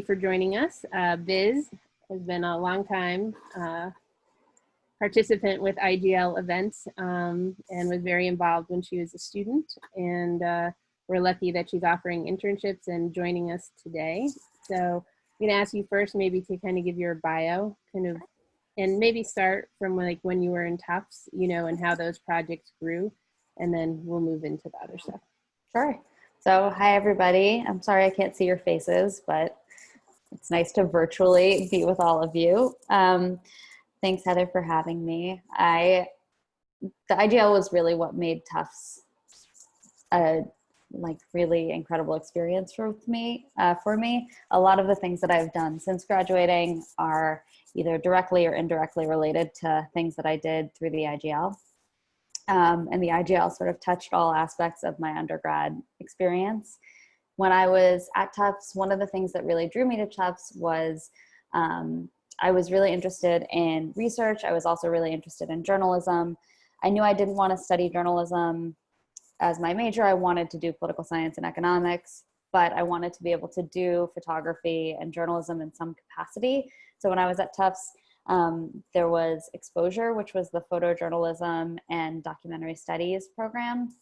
for joining us. Uh, Biz has been a long time uh, participant with IGL events um, and was very involved when she was a student. And uh, we're lucky that she's offering internships and joining us today. So I'm gonna ask you first maybe to kind of give your bio, kind of, and maybe start from like when you were in Tufts, you know, and how those projects grew, and then we'll move into the other stuff. Sure. So hi, everybody. I'm sorry I can't see your faces, but it's nice to virtually be with all of you. Um, thanks, Heather, for having me. I The IGL was really what made Tufts a like really incredible experience for me. Uh, for me, a lot of the things that I've done since graduating are either directly or indirectly related to things that I did through the IGL. Um, and the IGL sort of touched all aspects of my undergrad experience. When I was at Tufts, one of the things that really drew me to Tufts was um, I was really interested in research. I was also really interested in journalism. I knew I didn't want to study journalism as my major. I wanted to do political science and economics, but I wanted to be able to do photography and journalism in some capacity. So when I was at Tufts, um, there was Exposure, which was the photojournalism and documentary studies program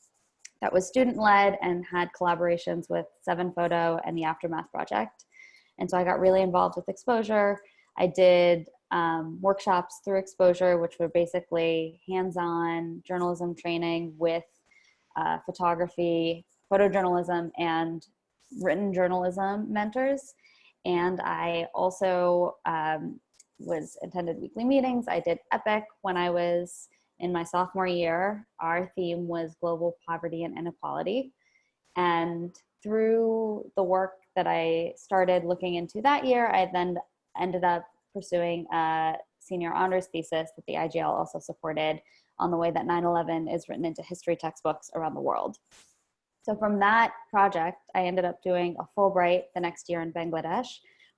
that was student-led and had collaborations with Seven Photo and the Aftermath Project. And so I got really involved with Exposure. I did um, workshops through Exposure, which were basically hands-on journalism training with uh, photography, photojournalism, and written journalism mentors. And I also um, was attended weekly meetings. I did EPIC when I was in my sophomore year. Our theme was global poverty and inequality. And through the work that I started looking into that year, I then ended up pursuing a senior honors thesis that the IGL also supported on the way that 9-11 is written into history textbooks around the world. So from that project, I ended up doing a Fulbright the next year in Bangladesh,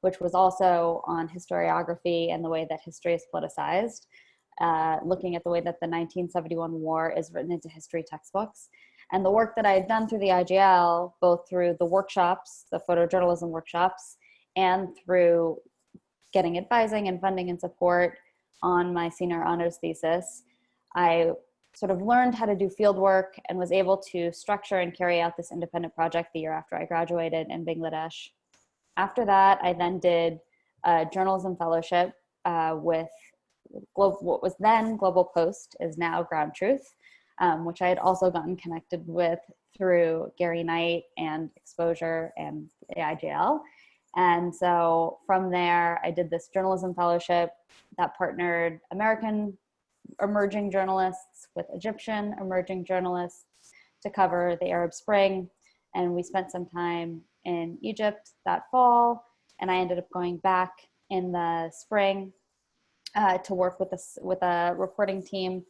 which was also on historiography and the way that history is politicized, uh, looking at the way that the 1971 war is written into history textbooks. And the work that I had done through the IGL, both through the workshops, the photojournalism workshops, and through getting advising and funding and support on my senior honors thesis, I sort of learned how to do field work and was able to structure and carry out this independent project the year after I graduated in Bangladesh after that, I then did a journalism fellowship uh, with what was then Global Post is now Ground Truth, um, which I had also gotten connected with through Gary Knight and Exposure and IGL. And so from there, I did this journalism fellowship that partnered American emerging journalists with Egyptian emerging journalists to cover the Arab Spring. And we spent some time in Egypt that fall, and I ended up going back in the spring uh, to work with a, with a reporting team.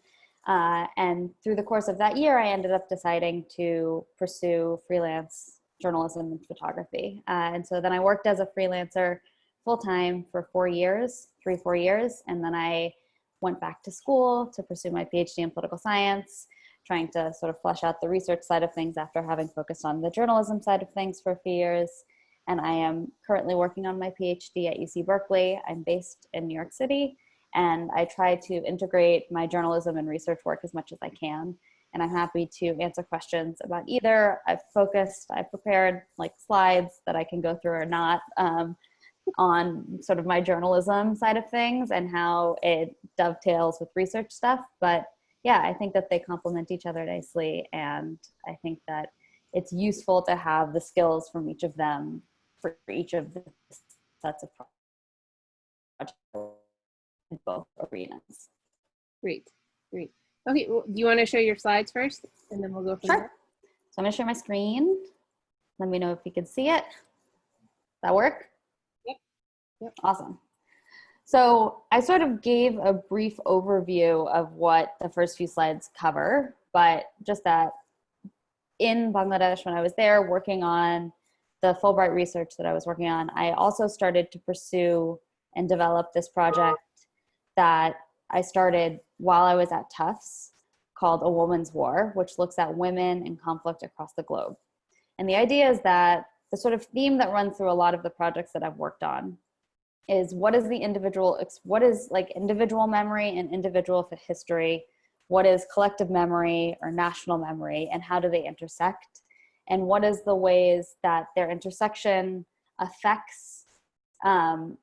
Uh, and through the course of that year, I ended up deciding to pursue freelance journalism and photography. Uh, and so then I worked as a freelancer full-time for four years, three, four years. And then I went back to school to pursue my PhD in political science trying to sort of flesh out the research side of things after having focused on the journalism side of things for a few years. And I am currently working on my PhD at UC Berkeley. I'm based in New York City, and I try to integrate my journalism and research work as much as I can. And I'm happy to answer questions about either. I've focused, I've prepared like slides that I can go through or not um, on sort of my journalism side of things and how it dovetails with research stuff. But yeah, I think that they complement each other nicely. And I think that it's useful to have the skills from each of them for each of the sets of projects both arenas. Great, great. Okay, well, do you want to show your slides first and then we'll go from sure. there? So I'm gonna share my screen. Let me know if you can see it. That work? Yep. Yep. Awesome. So I sort of gave a brief overview of what the first few slides cover, but just that in Bangladesh, when I was there working on the Fulbright research that I was working on, I also started to pursue and develop this project that I started while I was at Tufts called A Woman's War, which looks at women and conflict across the globe. And the idea is that the sort of theme that runs through a lot of the projects that I've worked on is what is the individual, what is like individual memory and individual history? What is collective memory or national memory and how do they intersect? And what is the ways that their intersection affects um,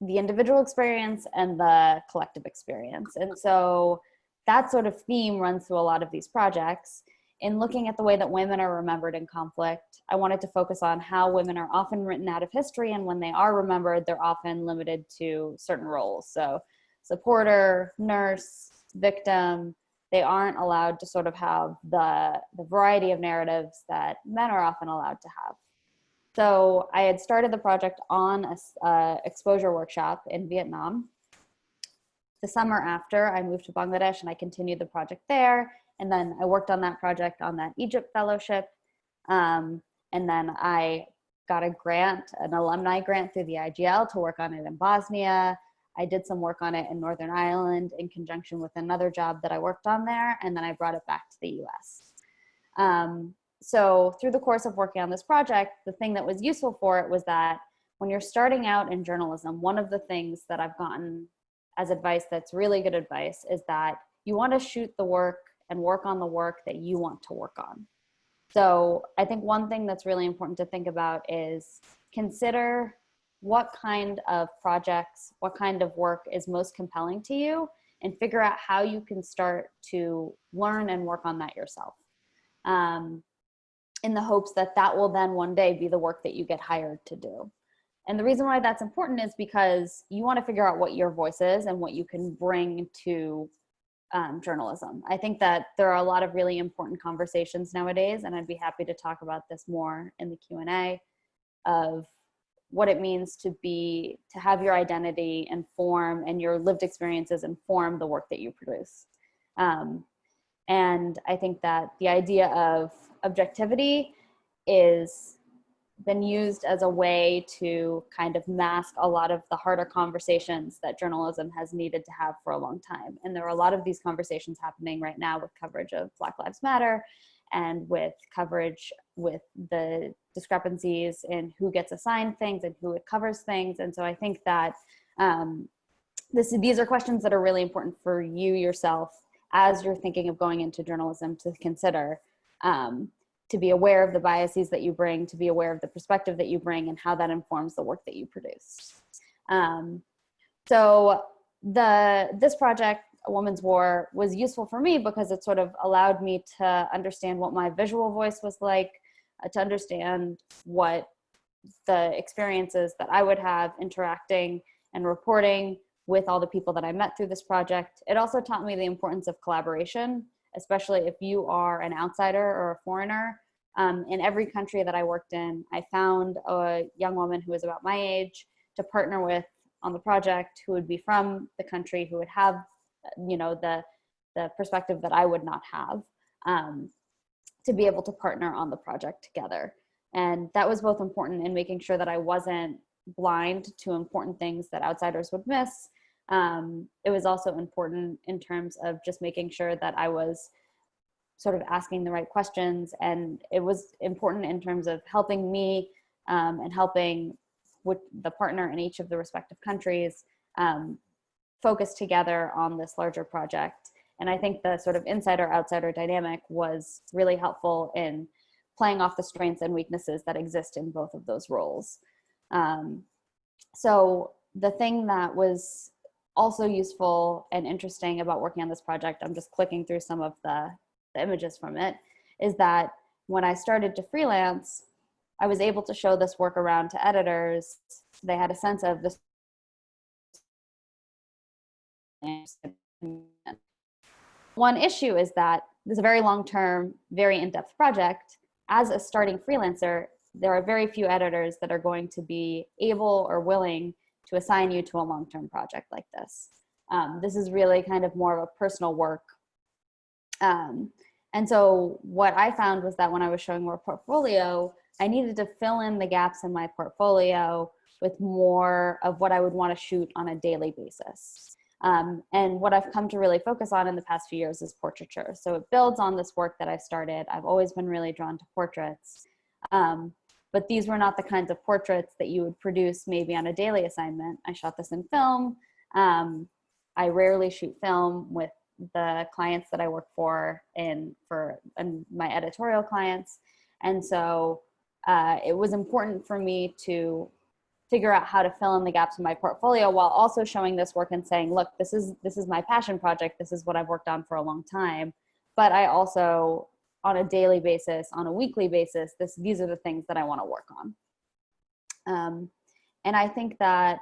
the individual experience and the collective experience. And so that sort of theme runs through a lot of these projects. In looking at the way that women are remembered in conflict, I wanted to focus on how women are often written out of history and when they are remembered, they're often limited to certain roles. So supporter, nurse, victim, they aren't allowed to sort of have the, the variety of narratives that men are often allowed to have. So I had started the project on a uh, exposure workshop in Vietnam. The summer after, I moved to Bangladesh and I continued the project there. And then I worked on that project on that Egypt fellowship. Um, and then I got a grant, an alumni grant through the IGL to work on it in Bosnia. I did some work on it in Northern Ireland in conjunction with another job that I worked on there. And then I brought it back to the US. Um, so through the course of working on this project, the thing that was useful for it was that when you're starting out in journalism, one of the things that I've gotten as advice that's really good advice is that you want to shoot the work and work on the work that you want to work on. So I think one thing that's really important to think about is consider what kind of projects, what kind of work is most compelling to you and figure out how you can start to learn and work on that yourself. Um, in the hopes that that will then one day be the work that you get hired to do. And the reason why that's important is because you want to figure out what your voice is and what you can bring to um, journalism. I think that there are a lot of really important conversations nowadays, and I'd be happy to talk about this more in the Q&A of what it means to be, to have your identity inform and your lived experiences inform the work that you produce. Um, and I think that the idea of objectivity is been used as a way to kind of mask a lot of the harder conversations that journalism has needed to have for a long time. And there are a lot of these conversations happening right now with coverage of Black Lives Matter and with coverage with the discrepancies in who gets assigned things and who it covers things. And so I think that um, this, these are questions that are really important for you yourself as you're thinking of going into journalism to consider um, to be aware of the biases that you bring, to be aware of the perspective that you bring and how that informs the work that you produce. Um, so the this project, A Woman's War, was useful for me because it sort of allowed me to understand what my visual voice was like, uh, to understand what the experiences that I would have interacting and reporting with all the people that I met through this project. It also taught me the importance of collaboration especially if you are an outsider or a foreigner. Um, in every country that I worked in, I found a young woman who was about my age to partner with on the project who would be from the country, who would have, you know, the, the perspective that I would not have um, to be able to partner on the project together. And that was both important in making sure that I wasn't blind to important things that outsiders would miss, um, it was also important in terms of just making sure that I was sort of asking the right questions and it was important in terms of helping me um, and helping with the partner in each of the respective countries um, focus together on this larger project. And I think the sort of insider-outsider dynamic was really helpful in playing off the strengths and weaknesses that exist in both of those roles. Um, so the thing that was also useful and interesting about working on this project, I'm just clicking through some of the, the images from it, is that when I started to freelance, I was able to show this work around to editors. They had a sense of this. One issue is that this is a very long-term, very in-depth project. As a starting freelancer, there are very few editors that are going to be able or willing to assign you to a long-term project like this. Um, this is really kind of more of a personal work. Um, and so what I found was that when I was showing more portfolio, I needed to fill in the gaps in my portfolio with more of what I would want to shoot on a daily basis. Um, and what I've come to really focus on in the past few years is portraiture. So it builds on this work that I started. I've always been really drawn to portraits. Um, but these were not the kinds of portraits that you would produce maybe on a daily assignment. I shot this in film. Um, I rarely shoot film with the clients that I work for and for and my editorial clients. And so uh, it was important for me to figure out how to fill in the gaps in my portfolio while also showing this work and saying, look, this is, this is my passion project. This is what I've worked on for a long time. But I also, on a daily basis, on a weekly basis, this, these are the things that I want to work on. Um, and I think that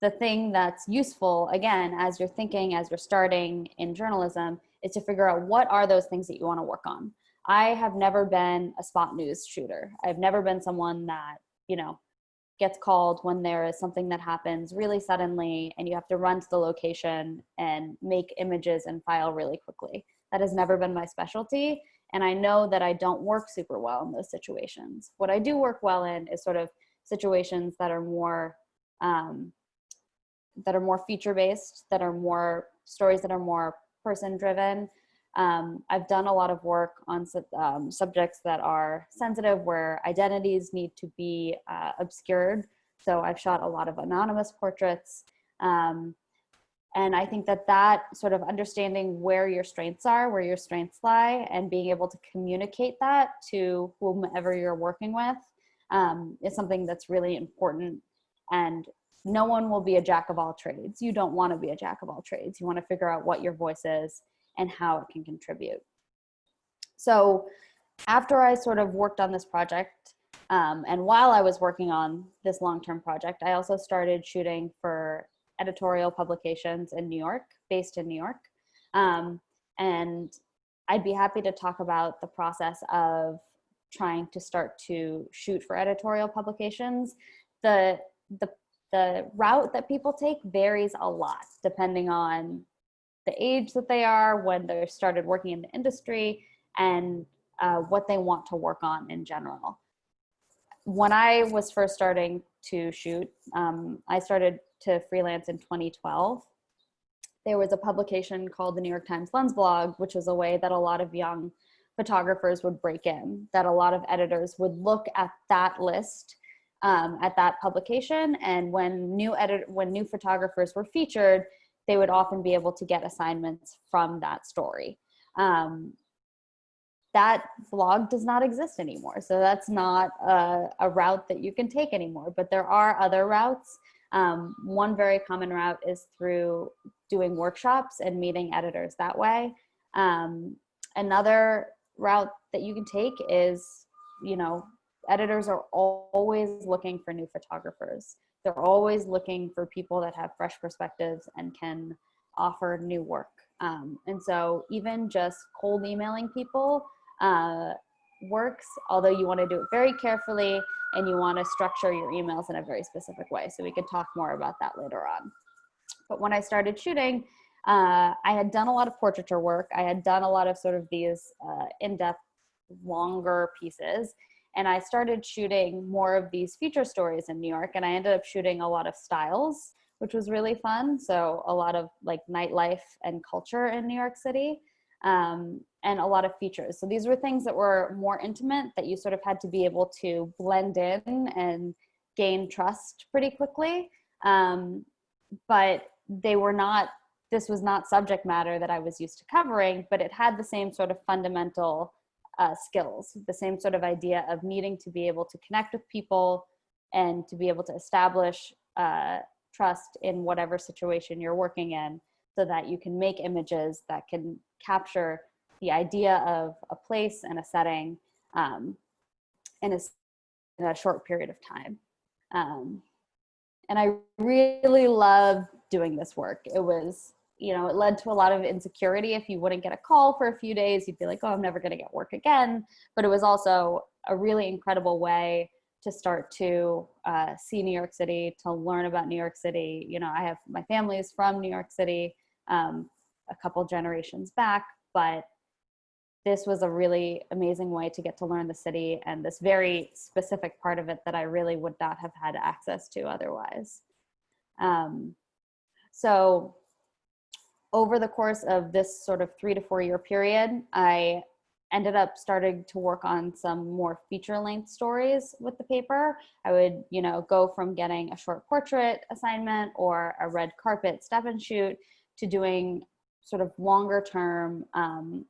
the thing that's useful, again, as you're thinking, as you're starting in journalism, is to figure out what are those things that you want to work on. I have never been a spot news shooter. I've never been someone that, you know, gets called when there is something that happens really suddenly and you have to run to the location and make images and file really quickly. That has never been my specialty. And I know that I don't work super well in those situations. What I do work well in is sort of situations that are more um, that are more feature based, that are more stories that are more person driven. Um, I've done a lot of work on um, subjects that are sensitive where identities need to be uh, obscured. So I've shot a lot of anonymous portraits. Um, and I think that that sort of understanding where your strengths are, where your strengths lie, and being able to communicate that to whomever you're working with um, is something that's really important and no one will be a jack of all trades. You don't want to be a jack of all trades. You want to figure out what your voice is and how it can contribute. So after I sort of worked on this project, um, and while I was working on this long-term project, I also started shooting for editorial publications in New York, based in New York. Um, and I'd be happy to talk about the process of trying to start to shoot for editorial publications. The, the the route that people take varies a lot depending on the age that they are, when they started working in the industry, and uh, what they want to work on in general. When I was first starting to shoot, um, I started to freelance in 2012. There was a publication called the New York Times Lens Blog, which was a way that a lot of young photographers would break in, that a lot of editors would look at that list um, at that publication. And when new edit when new photographers were featured, they would often be able to get assignments from that story. Um, that blog does not exist anymore. So that's not a, a, route that you can take anymore, but there are other routes. Um, one very common route is through doing workshops and meeting editors that way. Um, another route that you can take is, you know, editors are always looking for new photographers. They're always looking for people that have fresh perspectives and can offer new work. Um, and so even just cold emailing people uh, works, although you want to do it very carefully and you want to structure your emails in a very specific way. So we can talk more about that later on. But when I started shooting, uh, I had done a lot of portraiture work. I had done a lot of sort of these uh, in-depth, longer pieces and I started shooting more of these feature stories in New York and I ended up shooting a lot of styles, which was really fun. So a lot of like nightlife and culture in New York City um, and a lot of features. So these were things that were more intimate that you sort of had to be able to blend in and gain trust pretty quickly. Um, but they were not, this was not subject matter that I was used to covering, but it had the same sort of fundamental uh, skills, the same sort of idea of needing to be able to connect with people and to be able to establish uh, trust in whatever situation you're working in so that you can make images that can capture the idea of a place and a setting um, in, a, in, a, short period of time. Um, and I really loved doing this work. It was you know, it led to a lot of insecurity. If you wouldn't get a call for a few days, you'd be like, oh, I'm never going to get work again. But it was also a really incredible way to start to uh, see New York City, to learn about New York City. You know, I have my family is from New York City, um, a couple generations back, but this was a really amazing way to get to learn the city and this very specific part of it that I really would not have had access to otherwise. Um, so over the course of this sort of three to four year period, I ended up starting to work on some more feature length stories with the paper. I would, you know, go from getting a short portrait assignment or a red carpet step and shoot to doing sort of longer term, um,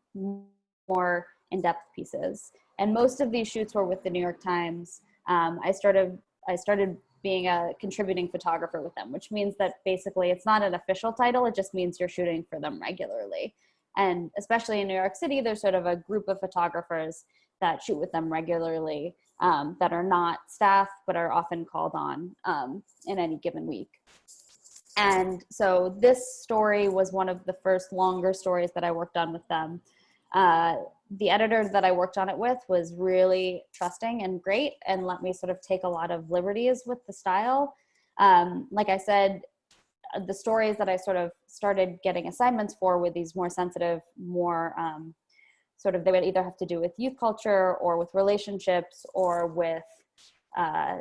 more in-depth pieces. And most of these shoots were with the New York Times. Um, I started, I started being a contributing photographer with them, which means that basically it's not an official title. It just means you're shooting for them regularly. And especially in New York City, there's sort of a group of photographers that shoot with them regularly um, that are not staff, but are often called on um, in any given week. And so this story was one of the first longer stories that I worked on with them. Uh, the editor that I worked on it with was really trusting and great and let me sort of take a lot of liberties with the style. Um, like I said, uh, the stories that I sort of started getting assignments for with these more sensitive, more um, sort of, they would either have to do with youth culture or with relationships or with uh,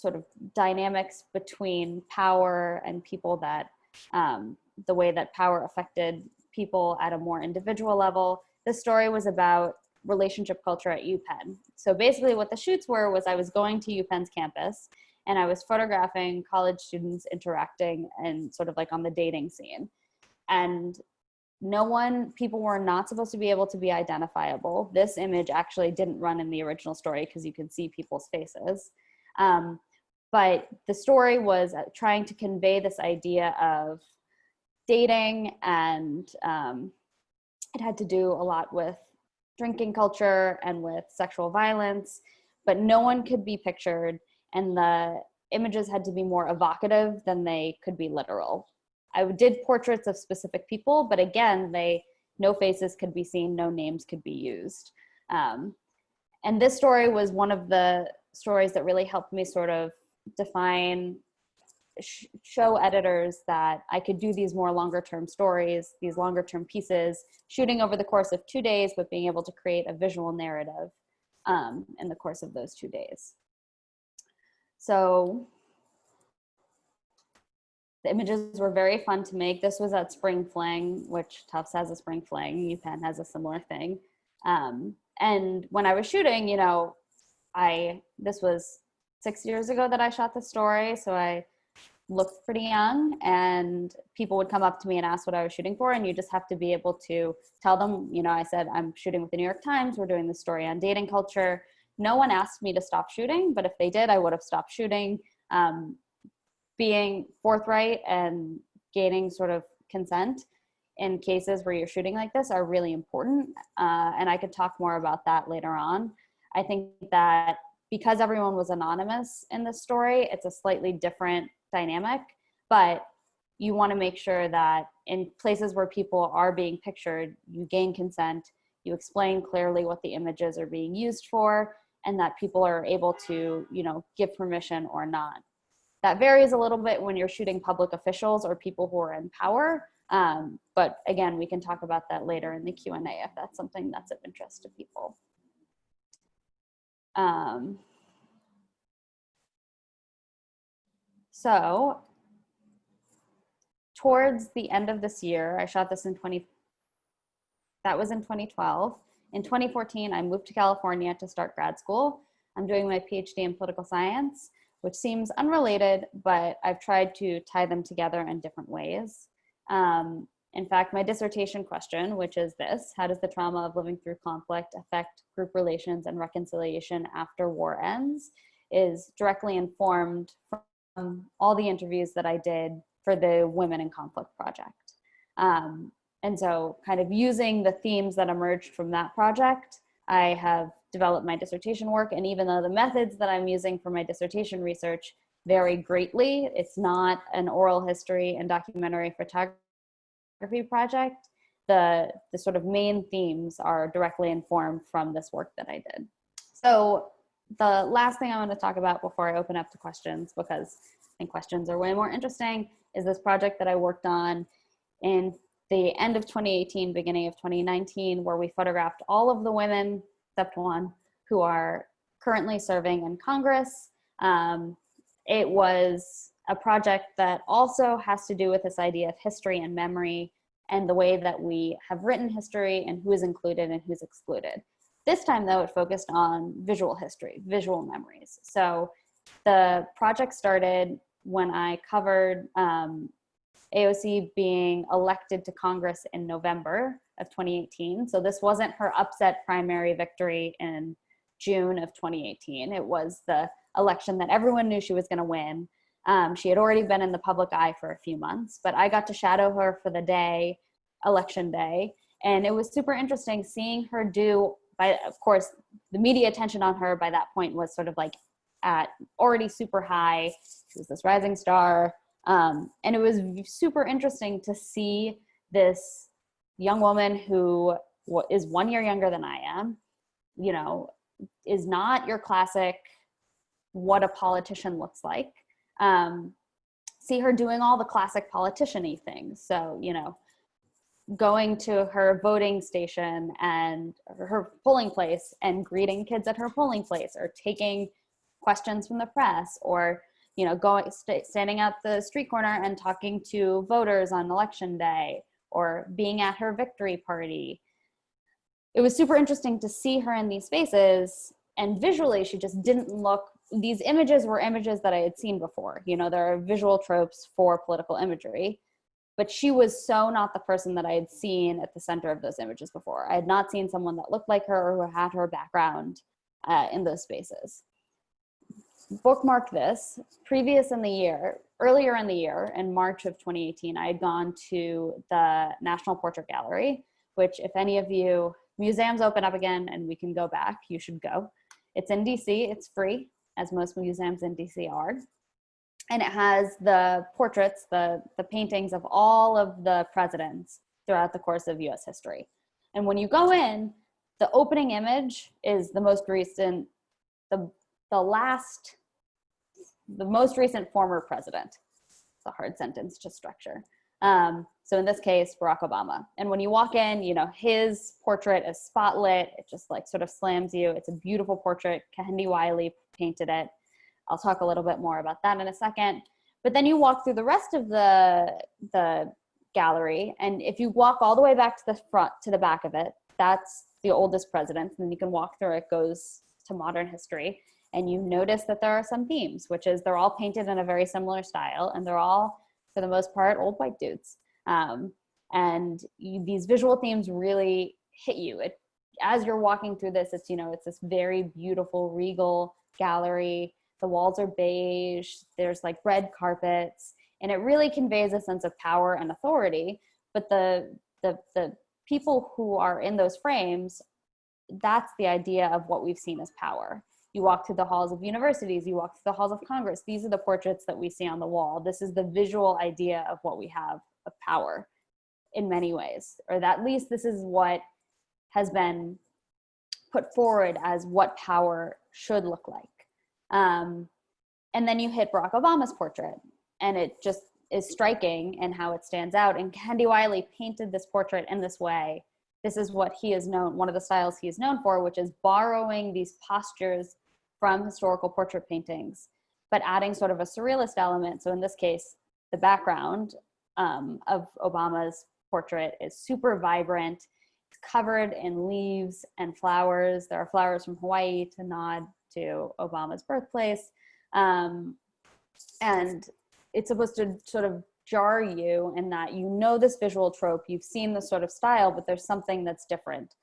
sort of dynamics between power and people that, um, the way that power affected people at a more individual level. The story was about relationship culture at UPenn. So basically what the shoots were was I was going to UPenn's campus and I was photographing college students interacting and sort of like on the dating scene. And no one, people were not supposed to be able to be identifiable. This image actually didn't run in the original story because you can see people's faces. Um, but the story was uh, trying to convey this idea of dating and um, it had to do a lot with drinking culture and with sexual violence, but no one could be pictured and the images had to be more evocative than they could be literal. I did portraits of specific people, but again, they no faces could be seen, no names could be used. Um, and this story was one of the stories that really helped me sort of define sh show editors that I could do these more longer term stories, these longer term pieces, shooting over the course of two days, but being able to create a visual narrative um, in the course of those two days. So the images were very fun to make. This was at Spring Fling, which Tufts has a Spring Fling, UPenn has a similar thing. Um, and when I was shooting, you know, I, this was six years ago that I shot the story. So I looked pretty young and people would come up to me and ask what I was shooting for and you just have to be able to tell them, you know, I said, I'm shooting with the New York Times, we're doing the story on dating culture. No one asked me to stop shooting, but if they did, I would have stopped shooting. Um, being forthright and gaining sort of consent in cases where you're shooting like this are really important. Uh, and I could talk more about that later on. I think that because everyone was anonymous in this story, it's a slightly different dynamic, but you want to make sure that in places where people are being pictured, you gain consent, you explain clearly what the images are being used for, and that people are able to, you know, give permission or not. That varies a little bit when you're shooting public officials or people who are in power. Um, but again, we can talk about that later in the Q&A if that's something that's of interest to people. Um, So towards the end of this year, I shot this in 20, that was in 2012. In 2014, I moved to California to start grad school. I'm doing my PhD in political science, which seems unrelated, but I've tried to tie them together in different ways. Um, in fact, my dissertation question, which is this, how does the trauma of living through conflict affect group relations and reconciliation after war ends, is directly informed from all the interviews that I did for the Women in Conflict project. Um, and so kind of using the themes that emerged from that project, I have developed my dissertation work. And even though the methods that I'm using for my dissertation research vary greatly, it's not an oral history and documentary photography project, the, the sort of main themes are directly informed from this work that I did. So the last thing I want to talk about before I open up to questions, because I think questions are way more interesting, is this project that I worked on in the end of 2018, beginning of 2019, where we photographed all of the women, except one, who are currently serving in Congress. Um, it was a project that also has to do with this idea of history and memory and the way that we have written history and who is included and who's excluded. This time though, it focused on visual history, visual memories. So the project started when I covered um, AOC being elected to Congress in November of 2018. So this wasn't her upset primary victory in June of 2018. It was the election that everyone knew she was going to win. Um, she had already been in the public eye for a few months, but I got to shadow her for the day, election day. And it was super interesting seeing her do, by, of course, the media attention on her by that point was sort of like at already super high. She was this rising star. Um, and it was super interesting to see this young woman who is one year younger than I am, you know, is not your classic what a politician looks like. Um, see her doing all the classic politician-y things. So, you know, going to her voting station and her polling place and greeting kids at her polling place or taking questions from the press or you know going st standing at the street corner and talking to voters on election day or being at her victory party it was super interesting to see her in these spaces and visually she just didn't look these images were images that i had seen before you know there are visual tropes for political imagery but she was so not the person that i had seen at the center of those images before. I had not seen someone that looked like her or who had her background uh, in those spaces. Bookmark this previous in the year, earlier in the year, in March of 2018, I had gone to the National Portrait Gallery, which if any of you, museums open up again and we can go back, you should go. It's in DC, it's free, as most museums in DC are. And it has the portraits, the, the paintings of all of the presidents throughout the course of US history. And when you go in, the opening image is the most recent, the, the last the most recent former president. It's a hard sentence to structure. Um, so in this case, Barack Obama. And when you walk in, you know, his portrait is spotlit. It just like sort of slams you. It's a beautiful portrait. Kehinde Wiley painted it. I'll talk a little bit more about that in a second. But then you walk through the rest of the, the gallery. And if you walk all the way back to the front, to the back of it, that's the oldest president. And you can walk through it goes to modern history and you notice that there are some themes, which is they're all painted in a very similar style and they're all, for the most part, old white dudes. Um, and you, these visual themes really hit you. It, as you're walking through this, it's, you know, it's this very beautiful, regal gallery. The walls are beige, there's like red carpets, and it really conveys a sense of power and authority. But the, the, the people who are in those frames, that's the idea of what we've seen as power. You walk through the halls of universities, you walk through the halls of Congress. These are the portraits that we see on the wall. This is the visual idea of what we have of power in many ways, or at least this is what has been put forward as what power should look like. Um, and then you hit Barack Obama's portrait and it just is striking in how it stands out. And Kehinde Wiley painted this portrait in this way. This is what he is known, one of the styles he is known for, which is borrowing these postures from historical portrait paintings, but adding sort of a surrealist element. So in this case, the background um, of Obama's portrait is super vibrant. Covered in leaves and flowers. There are flowers from Hawaii to nod to Obama's birthplace. Um, and it's supposed to sort of jar you in that you know this visual trope, you've seen this sort of style, but there's something that's different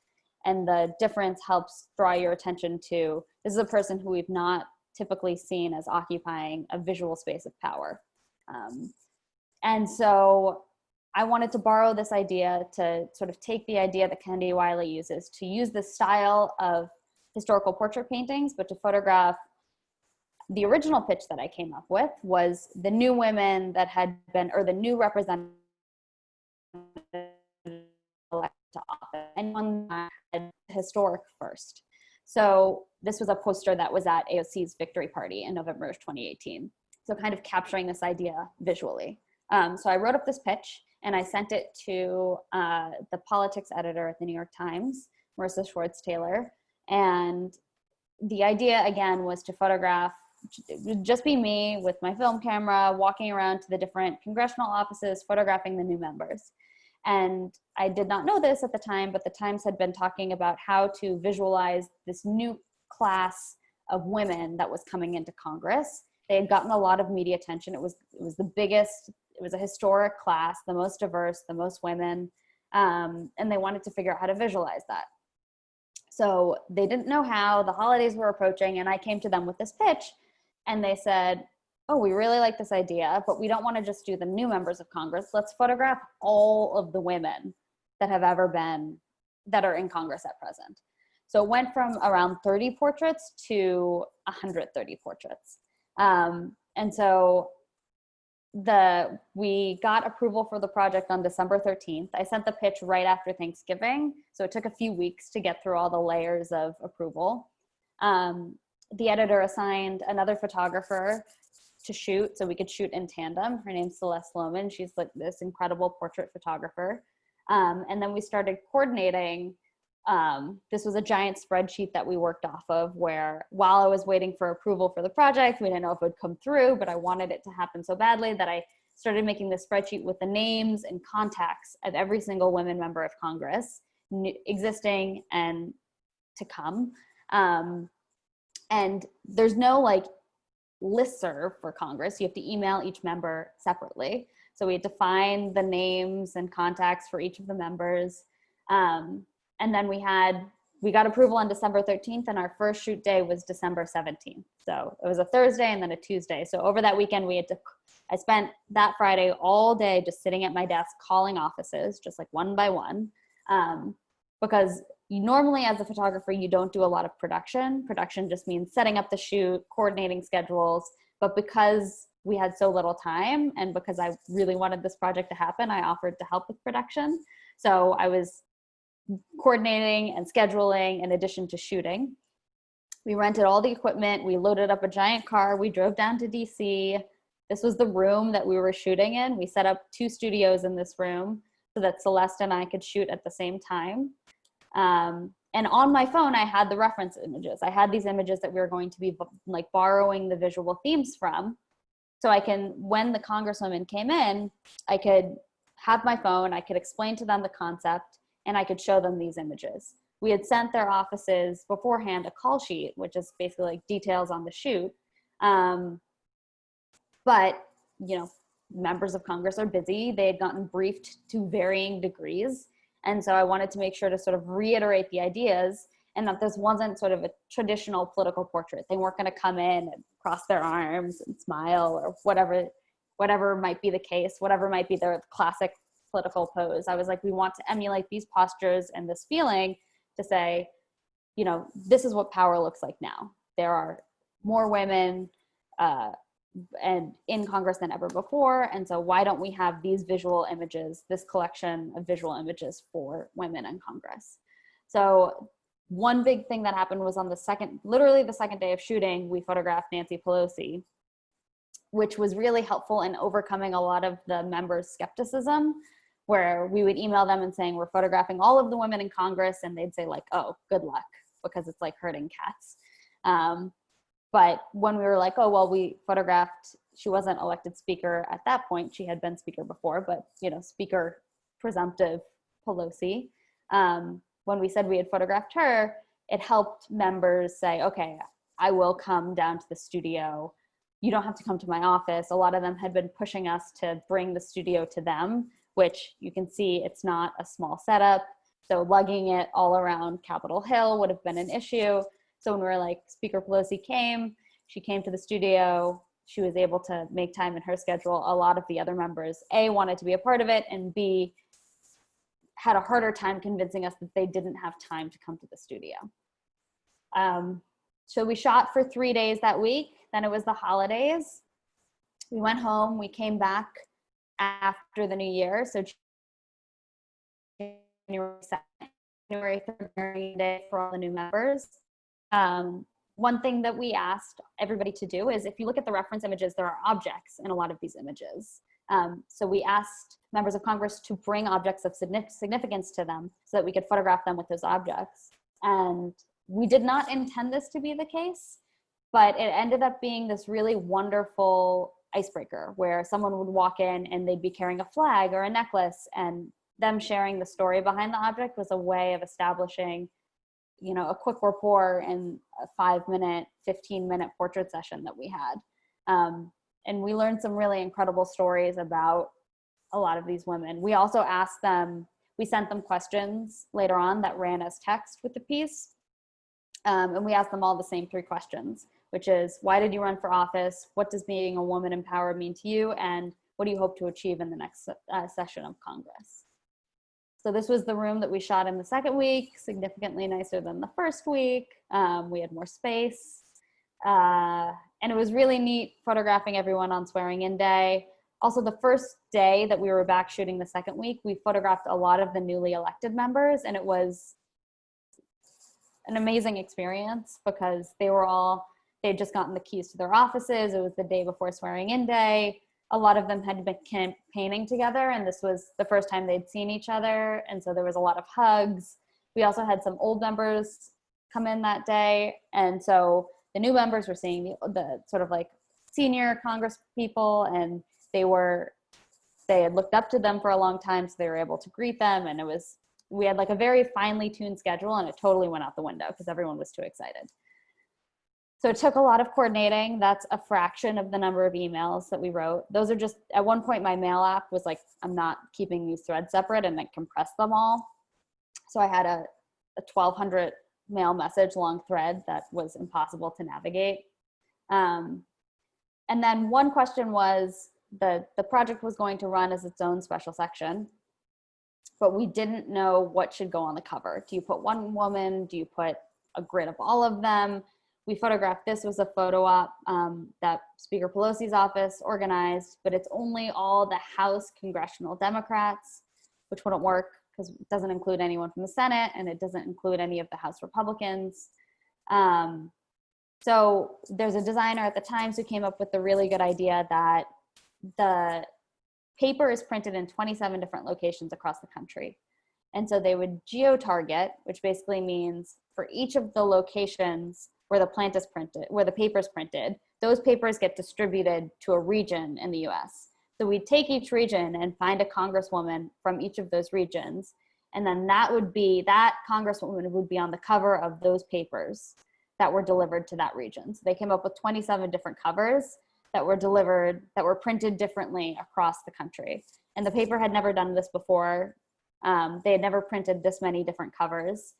and the difference helps draw your attention to this is a person who we've not typically seen as occupying a visual space of power. Um, and so I wanted to borrow this idea to sort of take the idea that Kehinde Wiley uses to use the style of historical portrait paintings, but to photograph the original pitch that I came up with was the new women that had been, or the new representatives to office, anyone that had historic first. So this was a poster that was at AOC's victory party in November of 2018. So kind of capturing this idea visually. Um, so I wrote up this pitch and I sent it to uh, the politics editor at the New York Times, Marisa Schwartz Taylor. And the idea again was to photograph, just be me with my film camera, walking around to the different congressional offices, photographing the new members. And I did not know this at the time, but the Times had been talking about how to visualize this new class of women that was coming into Congress. They had gotten a lot of media attention. It was it was the biggest. It was a historic class, the most diverse, the most women, um, and they wanted to figure out how to visualize that. So they didn't know how. The holidays were approaching, and I came to them with this pitch, and they said, "Oh, we really like this idea, but we don't want to just do the new members of Congress. Let's photograph all of the women that have ever been that are in Congress at present." So it went from around 30 portraits to 130 portraits. Um, and so the we got approval for the project on December 13th. I sent the pitch right after Thanksgiving, so it took a few weeks to get through all the layers of approval. Um, the editor assigned another photographer to shoot, so we could shoot in tandem. Her name's Celeste Sloman. She's like this incredible portrait photographer. Um, and then we started coordinating um, this was a giant spreadsheet that we worked off of where while I was waiting for approval for the project, we didn't know if it would come through, but I wanted it to happen so badly that I started making this spreadsheet with the names and contacts of every single women member of Congress, existing and to come. Um, and there's no like listserv for Congress. You have to email each member separately. So we had to find the names and contacts for each of the members. Um, and then we had we got approval on December 13th and our first shoot day was December 17th. So it was a Thursday and then a Tuesday. So over that weekend we had to I spent that Friday all day just sitting at my desk calling offices just like one by one um, because you normally as a photographer you don't do a lot of production. Production just means setting up the shoot, coordinating schedules, but because we had so little time and because I really wanted this project to happen, I offered to help with production. So I was coordinating and scheduling in addition to shooting. We rented all the equipment. We loaded up a giant car. We drove down to DC. This was the room that we were shooting in. We set up two studios in this room so that Celeste and I could shoot at the same time. Um, and on my phone, I had the reference images. I had these images that we were going to be like borrowing the visual themes from. So I can, when the congresswoman came in, I could have my phone, I could explain to them the concept, and I could show them these images. We had sent their offices beforehand a call sheet, which is basically like details on the shoot. Um, but, you know, members of Congress are busy. They had gotten briefed to varying degrees. And so I wanted to make sure to sort of reiterate the ideas and that this wasn't sort of a traditional political portrait. They weren't going to come in and cross their arms and smile or whatever, whatever might be the case, whatever might be their classic political pose. I was like, we want to emulate these postures and this feeling to say, you know, this is what power looks like now. There are more women uh, and in Congress than ever before. And so why don't we have these visual images, this collection of visual images for women in Congress? So one big thing that happened was on the second, literally the second day of shooting, we photographed Nancy Pelosi, which was really helpful in overcoming a lot of the members' skepticism where we would email them and saying we're photographing all of the women in Congress and they'd say like, oh, good luck because it's like herding cats. Um, but when we were like, oh, well, we photographed, she wasn't elected speaker at that point. She had been speaker before, but you know, speaker presumptive Pelosi. Um, when we said we had photographed her, it helped members say, okay, I will come down to the studio. You don't have to come to my office. A lot of them had been pushing us to bring the studio to them which you can see it's not a small setup. So lugging it all around Capitol Hill would have been an issue. So when we are like, Speaker Pelosi came, she came to the studio, she was able to make time in her schedule. A lot of the other members, A, wanted to be a part of it, and B, had a harder time convincing us that they didn't have time to come to the studio. Um, so we shot for three days that week. Then it was the holidays. We went home, we came back after the new year. So January 2nd, January 3rd, Day for all the new members. Um, one thing that we asked everybody to do is if you look at the reference images, there are objects in a lot of these images. Um, so we asked members of Congress to bring objects of significance to them so that we could photograph them with those objects. And we did not intend this to be the case, but it ended up being this really wonderful icebreaker where someone would walk in and they'd be carrying a flag or a necklace and them sharing the story behind the object was a way of establishing you know a quick rapport in a five minute 15 minute portrait session that we had. Um, and we learned some really incredible stories about a lot of these women. We also asked them we sent them questions later on that ran as text with the piece. Um, and we asked them all the same three questions which is why did you run for office what does being a woman in power mean to you and what do you hope to achieve in the next uh, session of congress so this was the room that we shot in the second week, significantly nicer than the first week. Um, we had more space. Uh, and it was really neat photographing everyone on swearing in day. Also the first day that we were back shooting the second week, we photographed a lot of the newly elected members and it was an amazing experience because they were all, they had just gotten the keys to their offices. It was the day before swearing in day. A lot of them had been campaigning together and this was the first time they'd seen each other and so there was a lot of hugs. We also had some old members come in that day and so the new members were seeing the, the sort of like senior congress people and they were they had looked up to them for a long time so they were able to greet them and it was we had like a very finely tuned schedule and it totally went out the window because everyone was too excited so it took a lot of coordinating. That's a fraction of the number of emails that we wrote. Those are just, at one point my mail app was like, I'm not keeping these threads separate and then compressed them all. So I had a, a 1200 mail message long thread that was impossible to navigate. Um, and then one question was the, the project was going to run as its own special section, but we didn't know what should go on the cover. Do you put one woman? Do you put a grid of all of them? We photographed this was a photo op um, that Speaker Pelosi's office organized, but it's only all the House congressional Democrats, which wouldn't work because it doesn't include anyone from the Senate and it doesn't include any of the House Republicans. Um, so there's a designer at the Times who came up with the really good idea that the paper is printed in 27 different locations across the country. And so they would geo-target, which basically means for each of the locations, where the plant is printed, where the paper is printed, those papers get distributed to a region in the US. So we'd take each region and find a congresswoman from each of those regions. And then that would be, that congresswoman would be on the cover of those papers that were delivered to that region. So they came up with 27 different covers that were delivered, that were printed differently across the country. And the paper had never done this before. Um, they had never printed this many different covers.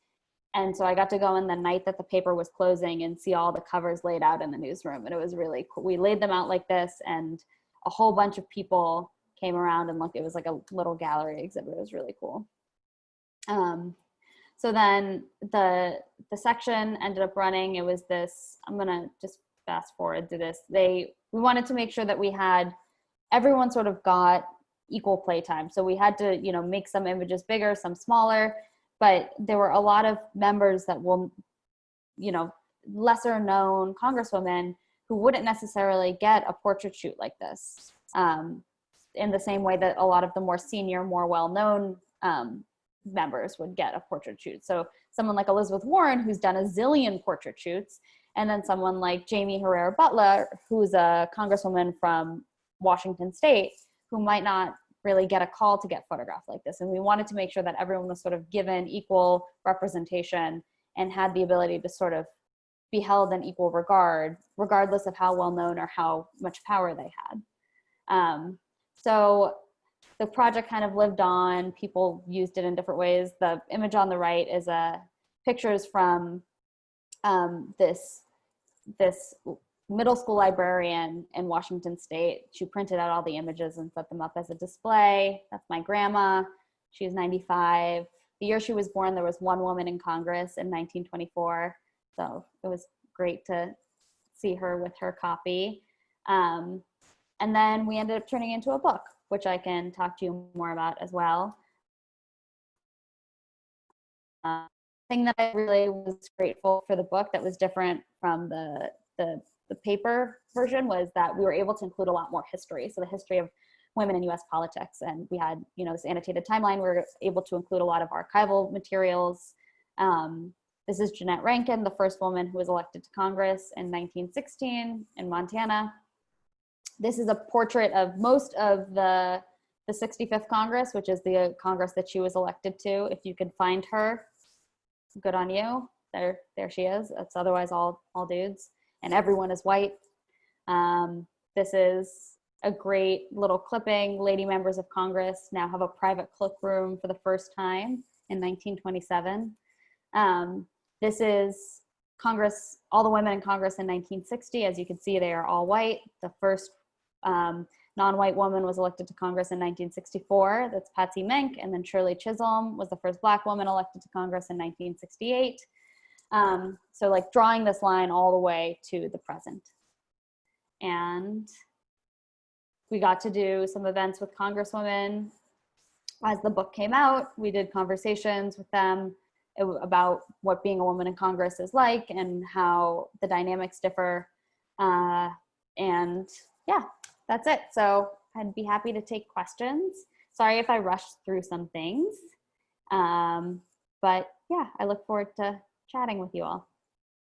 And so I got to go in the night that the paper was closing and see all the covers laid out in the newsroom. And it was really cool. We laid them out like this and a whole bunch of people came around and looked. It was like a little gallery exhibit. It was really cool. Um, so then the, the section ended up running. It was this, I'm gonna just fast forward to this. They, we wanted to make sure that we had, everyone sort of got equal playtime. So we had to, you know, make some images bigger, some smaller, but there were a lot of members that will, you know, lesser known congresswomen who wouldn't necessarily get a portrait shoot like this um, in the same way that a lot of the more senior, more well-known um, members would get a portrait shoot. So someone like Elizabeth Warren, who's done a zillion portrait shoots, and then someone like Jaime Herrera Beutler, who's a congresswoman from Washington state, who might not really get a call to get photographed like this. And we wanted to make sure that everyone was sort of given equal representation and had the ability to sort of be held in equal regard, regardless of how well known or how much power they had. Um, so the project kind of lived on, people used it in different ways. The image on the right is a pictures from um, this, this middle school librarian in Washington State. She printed out all the images and set them up as a display. That's my grandma. She was 95. The year she was born, there was one woman in Congress in 1924. So it was great to see her with her copy. Um, and then we ended up turning into a book, which I can talk to you more about as well. Uh, thing that I really was grateful for the book that was different from the the the paper version was that we were able to include a lot more history. So the history of women in US politics. And we had, you know, this annotated timeline. We were able to include a lot of archival materials. Um, this is Jeannette Rankin, the first woman who was elected to Congress in 1916 in Montana. This is a portrait of most of the the 65th Congress, which is the Congress that she was elected to. If you can find her, good on you. There, there she is. It's otherwise all, all dudes, and everyone is white. Um, this is a great little clipping. Lady members of Congress now have a private cloakroom for the first time in 1927. Um, this is Congress, all the women in Congress in 1960. As you can see, they are all white. The first um, non-white woman was elected to Congress in 1964. That's Patsy Mink. And then Shirley Chisholm was the first black woman elected to Congress in 1968. Um, so like drawing this line all the way to the present. And we got to do some events with congresswomen. As the book came out we did conversations with them about what being a woman in congress is like and how the dynamics differ. Uh, and yeah that's it. So i'd be happy to take questions. Sorry if i rushed through some things. Um, but yeah i look forward to chatting with you all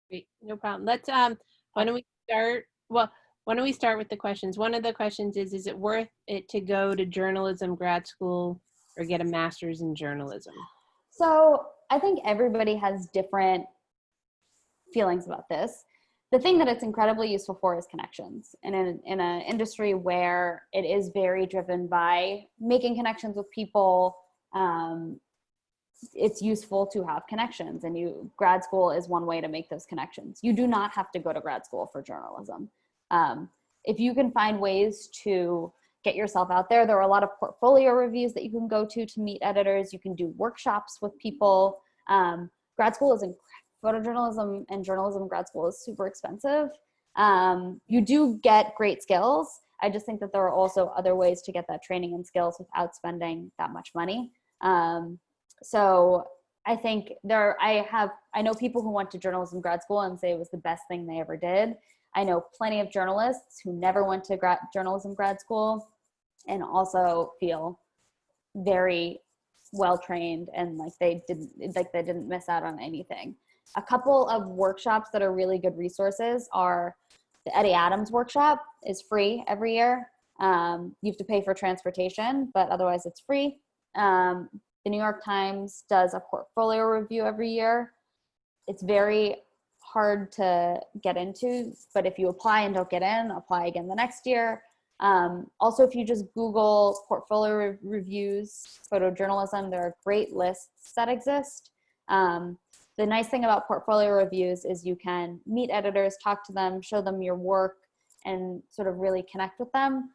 Great, no problem. Let's, um, why don't we start, well, why don't we start with the questions? One of the questions is, is it worth it to go to journalism grad school or get a master's in journalism? So I think everybody has different feelings about this. The thing that it's incredibly useful for is connections. And in, in an industry where it is very driven by making connections with people, um, it's useful to have connections and you grad school is one way to make those connections. You do not have to go to grad school for journalism. Um, if you can find ways to get yourself out there, there are a lot of portfolio reviews that you can go to to meet editors. You can do workshops with people. Um, grad school is photojournalism and journalism grad school is super expensive. Um, you do get great skills. I just think that there are also other ways to get that training and skills without spending that much money. Um, so I think there, I have, I know people who went to journalism grad school and say it was the best thing they ever did. I know plenty of journalists who never went to grad, journalism grad school and also feel very well trained and like they didn't like they didn't miss out on anything. A couple of workshops that are really good resources are the Eddie Adams workshop is free every year. Um, you have to pay for transportation, but otherwise it's free. Um, the New York Times does a portfolio review every year. It's very hard to get into, but if you apply and don't get in, apply again the next year. Um, also, if you just Google portfolio re reviews, photojournalism, there are great lists that exist. Um, the nice thing about portfolio reviews is you can meet editors, talk to them, show them your work, and sort of really connect with them.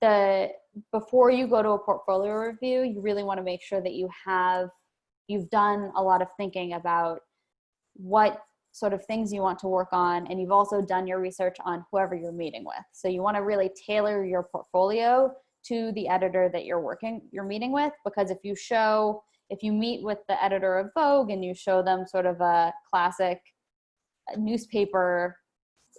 The before you go to a portfolio review, you really want to make sure that you have you've done a lot of thinking about what sort of things you want to work on and you've also done your research on whoever you're meeting with. So you want to really tailor your portfolio to the editor that you're working you're meeting with because if you show if you meet with the editor of vogue and you show them sort of a classic newspaper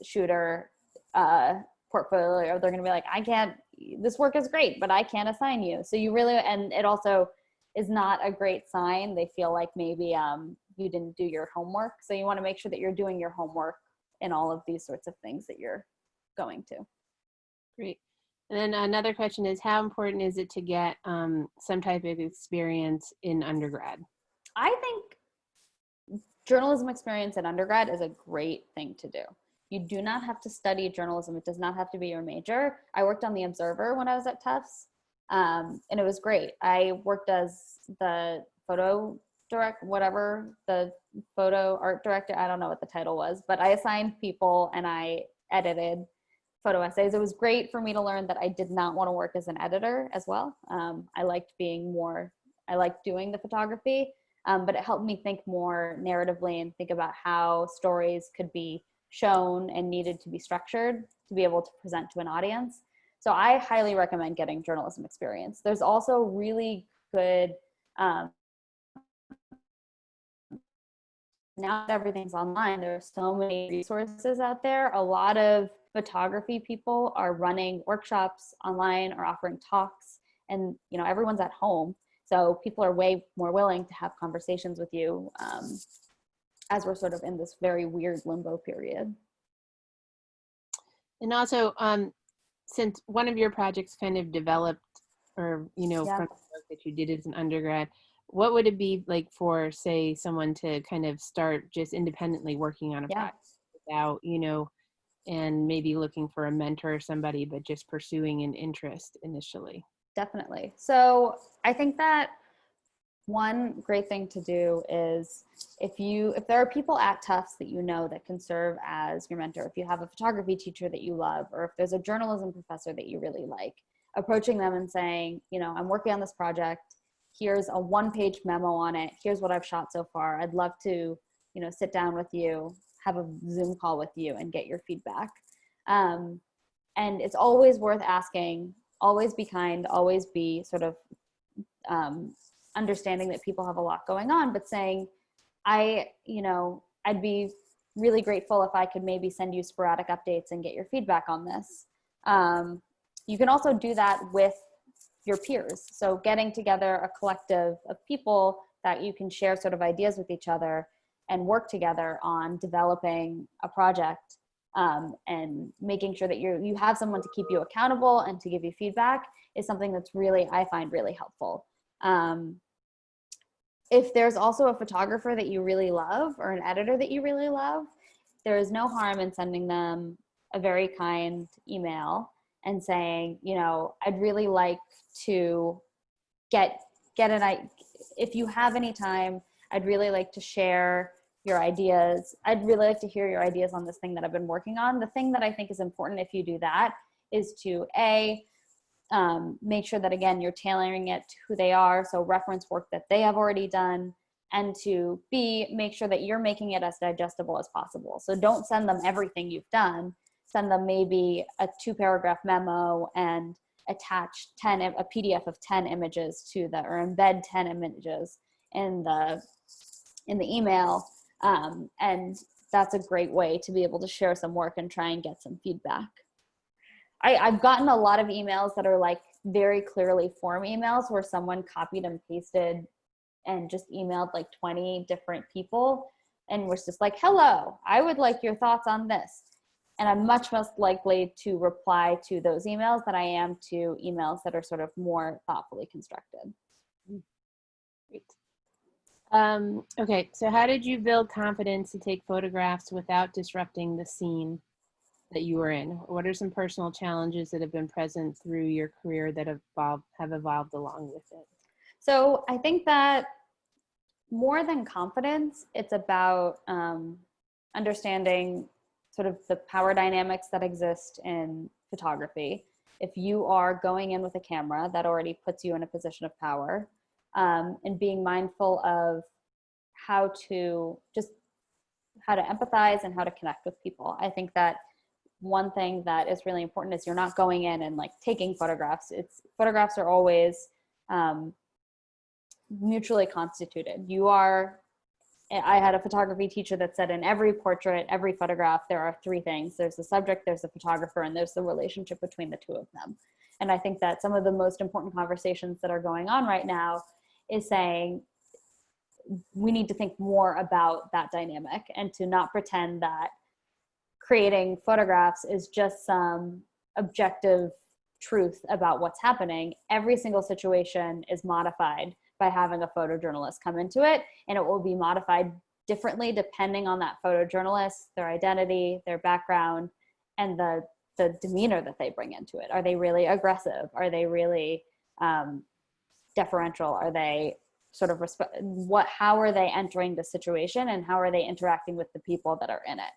shooter uh, portfolio they're going to be like i can't this work is great but i can't assign you so you really and it also is not a great sign they feel like maybe um, you didn't do your homework. So you want to make sure that you're doing your homework in all of these sorts of things that you're going to. Great. And then another question is how important is it to get um, some type of experience in undergrad? I think journalism experience in undergrad is a great thing to do. You do not have to study journalism. It does not have to be your major. I worked on The Observer when I was at Tufts, um, and it was great. I worked as the photo direct whatever the photo art director i don't know what the title was but i assigned people and i edited photo essays it was great for me to learn that i did not want to work as an editor as well um, i liked being more i liked doing the photography um, but it helped me think more narratively and think about how stories could be shown and needed to be structured to be able to present to an audience. So i highly recommend getting journalism experience. There's also really good um, now that everything's online, there are so many resources out there. A lot of photography people are running workshops online or offering talks and you know everyone's at home. So people are way more willing to have conversations with you um, as we're sort of in this very weird limbo period and also um, since one of your projects kind of developed or you know Yeah. from the work that you did as an undergrad what would it be like for say someone to kind of start just independently working on a Yeah. project without you know and maybe looking for a mentor or somebody but just pursuing an interest initially Definitely. So I think that one great thing to do is if you if there are people at Tufts that you know that can serve as your mentor, if you have a photography teacher that you love, or if there's a journalism professor that you really like, approaching them and saying, you know, I'm working on this project. Here's a one-page memo on it. Here's what I've shot so far. I'd love to, you know, sit down with you, have a Zoom call with you, and get your feedback. Um, and it's always worth asking always be kind always be sort of um, understanding that people have a lot going on but saying i you know i'd be really grateful if i could maybe send you sporadic updates and get your feedback on this um, you can also do that with your peers so getting together a collective of people that you can share sort of ideas with each other and work together on developing a project um, and making sure that you you have someone to keep you accountable and to give you feedback is something that's really I find really helpful. Um, if there's also a photographer that you really love or an editor that you really love, there is no harm in sending them a very kind email and saying, you know, I'd really like to get get an if you have any time, I'd really like to share your ideas. I'd really like to hear your ideas on this thing that I've been working on. The thing that I think is important if you do that is to A, um, make sure that again, you're tailoring it to who they are. So reference work that they have already done. And to B, make sure that you're making it as digestible as possible. So don't send them everything you've done. Send them maybe a two paragraph memo and attach 10, a PDF of 10 images to the, or embed 10 images in the, in the email um, and that's a great way to be able to share some work and try and get some feedback. I, I've gotten a lot of emails that are like very clearly form emails where someone copied and pasted and just emailed like 20 different people and was just like, hello, I would like your thoughts on this. And I'm much less likely to reply to those emails than I am to emails that are sort of more thoughtfully constructed. Great. Um, okay, so how did you build confidence to take photographs without disrupting the scene that you were in? What are some personal challenges that have been present through your career that have evolved, have evolved along with it? So I think that more than confidence, it's about um, understanding sort of the power dynamics that exist in photography. If you are going in with a camera, that already puts you in a position of power. Um, and being mindful of how to just how to empathize and how to connect with people. I think that one thing that is really important is you're not going in and like taking photographs. It's photographs are always um, mutually constituted. You are, I had a photography teacher that said in every portrait, every photograph, there are three things. There's the subject, there's the photographer, and there's the relationship between the two of them. And I think that some of the most important conversations that are going on right now is saying we need to think more about that dynamic and to not pretend that creating photographs is just some objective truth about what's happening. Every single situation is modified by having a photojournalist come into it, and it will be modified differently depending on that photojournalist, their identity, their background, and the the demeanor that they bring into it. Are they really aggressive? Are they really um, deferential? Are they sort of what? How are they entering the situation, and how are they interacting with the people that are in it?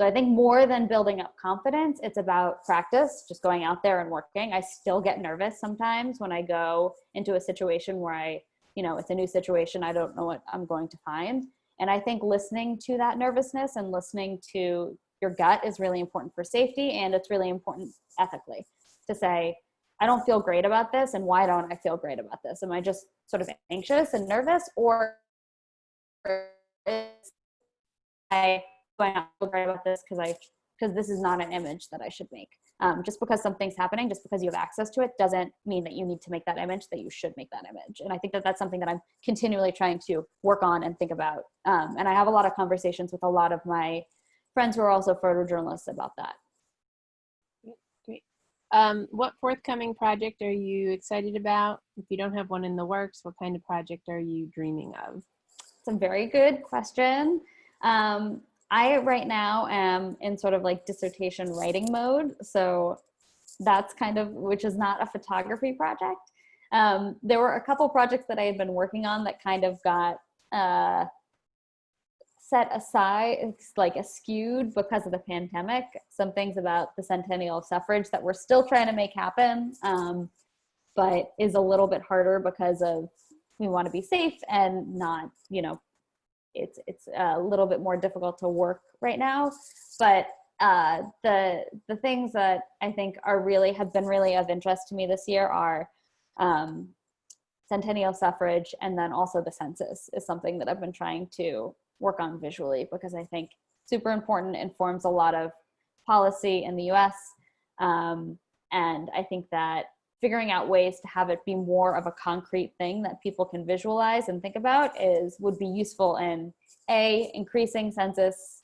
So I think more than building up confidence, it's about practice, just going out there and working. I still get nervous sometimes when I go into a situation where I, you know, it's a new situation, I don't know what I'm going to find. And I think listening to that nervousness and listening to your gut is really important for safety and it's really important ethically to say, I don't feel great about this and why don't I feel great about this? Am I just sort of anxious and nervous or is I going to great about this because I because this is not an image that I should make. Um, just because something's happening, just because you have access to it, doesn't mean that you need to make that image. That you should make that image. And I think that that's something that I'm continually trying to work on and think about. Um, and I have a lot of conversations with a lot of my friends who are also photojournalists about that. Great. Um, what forthcoming project are you excited about? If you don't have one in the works, what kind of project are you dreaming of? It's a very good question. Um, I right now am in sort of like dissertation writing mode. So that's kind of, which is not a photography project. Um, there were a couple projects that I had been working on that kind of got uh, set aside, like skewed because of the pandemic. Some things about the centennial of suffrage that we're still trying to make happen, um, but is a little bit harder because of we want to be safe and not, you know, it's it's a little bit more difficult to work right now. But uh, the the things that I think are really have been really of interest to me this year are um, centennial suffrage and then also the census is something that I've been trying to work on visually because I think super important informs a lot of policy in the US. Um, and I think that figuring out ways to have it be more of a concrete thing that people can visualize and think about is would be useful in a increasing census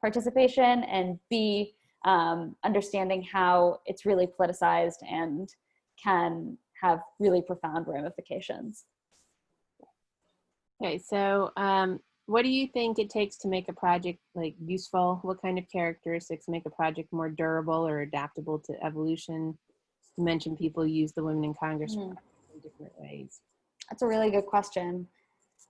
participation and b um, understanding how it's really politicized and can have really profound ramifications. Okay, so um, what do you think it takes to make a project like useful? What kind of characteristics make a project more durable or adaptable to evolution? Mentioned people use the Women in Congress Mhm. in different ways. That's a really good question.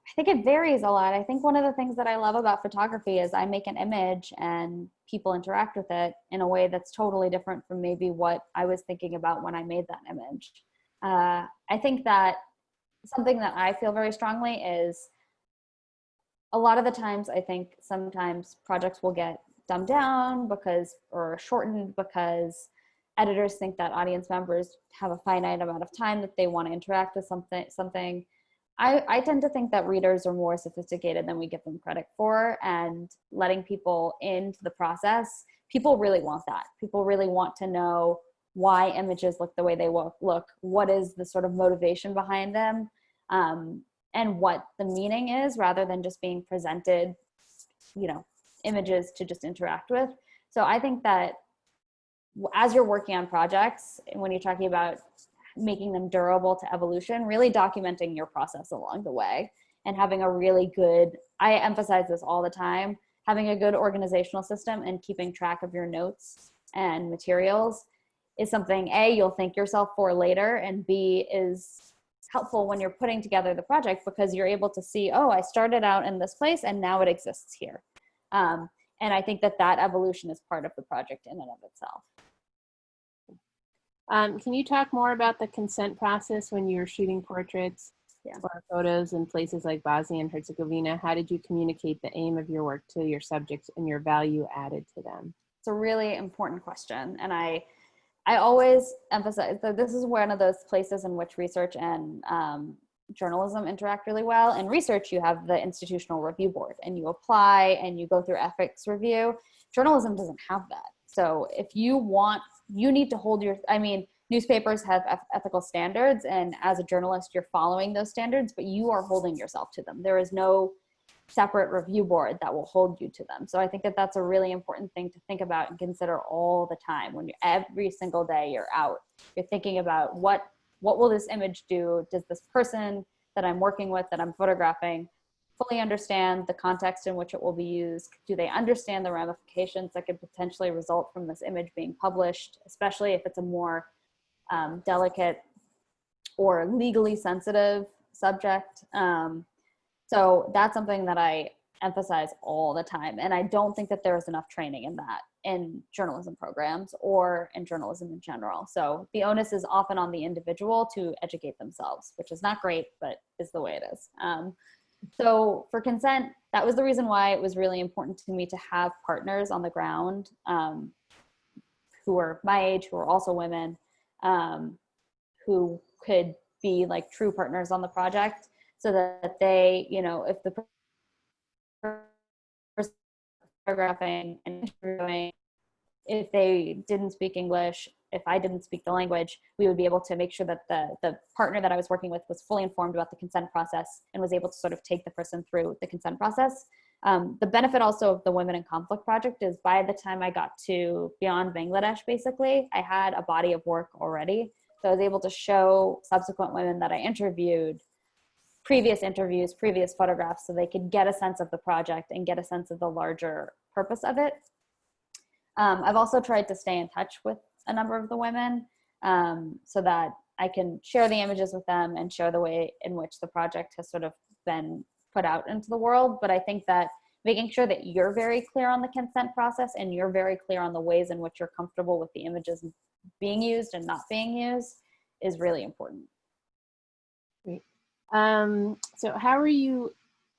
I think it varies a lot. I think one of the things that I love about photography is I make an image and people interact with it in a way that's totally different from maybe what I was thinking about when I made that image. Uh, I think that something that I feel very strongly is a lot of the times I think sometimes projects will get dumbed down because or shortened because editors think that audience members have a finite amount of time that they want to interact with something something. I, I tend to think that readers are more sophisticated than we give them credit for and letting people into the process people really want that. People really want to know why images look the way they look, what is the sort of motivation behind them um, and what the meaning is rather than just being presented you know images to just interact with. So i think that as you're working on projects when you're talking about making them durable to evolution really documenting your process along the way and having a really good i emphasize this all the time having a good organizational system and keeping track of your notes and materials is something a you'll thank yourself for later and b is helpful when you're putting together the project because you're able to see oh i started out in this place and now it exists here. Um, and i think that that evolution is part of the project in and of itself Um, can you talk more about the consent process when you're shooting portraits Yeah. or photos in places like Bosnia and Herzegovina? How did you communicate the aim of your work to your subjects and your value added to them? it's a really important question and i i always emphasize that this is one of those places in which research and um, journalism interact really well in research you have the institutional review board and you apply and you go through ethics review journalism doesn't have that so if you want you need to hold your i mean newspapers have ethical standards and as a journalist you're following those standards but you are holding yourself to them. There is no separate review board that will hold you to them. So i think that that's a really important thing to think about and consider all the time. When you every single day you're out you're thinking about what what will this image do? Does this person that i'm working with that i'm photographing fully understand the context in which it will be used. Do they understand the ramifications that could potentially result from this image being published especially if it's a more um, delicate or legally sensitive subject? Um, so that's something that i emphasize all the time and i don't think that there's enough training in that in journalism programs or in journalism in general. So the onus is often on the individual to educate themselves which is not great but is the way it is. Um, so for consent that was the reason why it was really important to me to have partners on the ground um, who are my age who are also women um, who could be like true partners on the project so that they you know if the photographing and interviewing if they didn't speak english if i didn't speak the language we would be able to make sure that the the partner that i was working with was fully informed about the consent process and was able to sort of take the person through the consent process Um, the benefit also of the Women in Conflict project is by the time I got to beyond Bangladesh, basically, I had a body of work already. So I was able to show subsequent women that I interviewed previous interviews, previous photographs, so they could get a sense of the project and get a sense of the larger purpose of it. Um, I've also tried to stay in touch with a number of the women um, so that I can share the images with them and share the way in which the project has sort of been put out into the world. But I think that making sure that you're very clear on the consent process and you're very clear on the ways in which you're comfortable with the images being used and not being used is really important. Great. Um, so how are you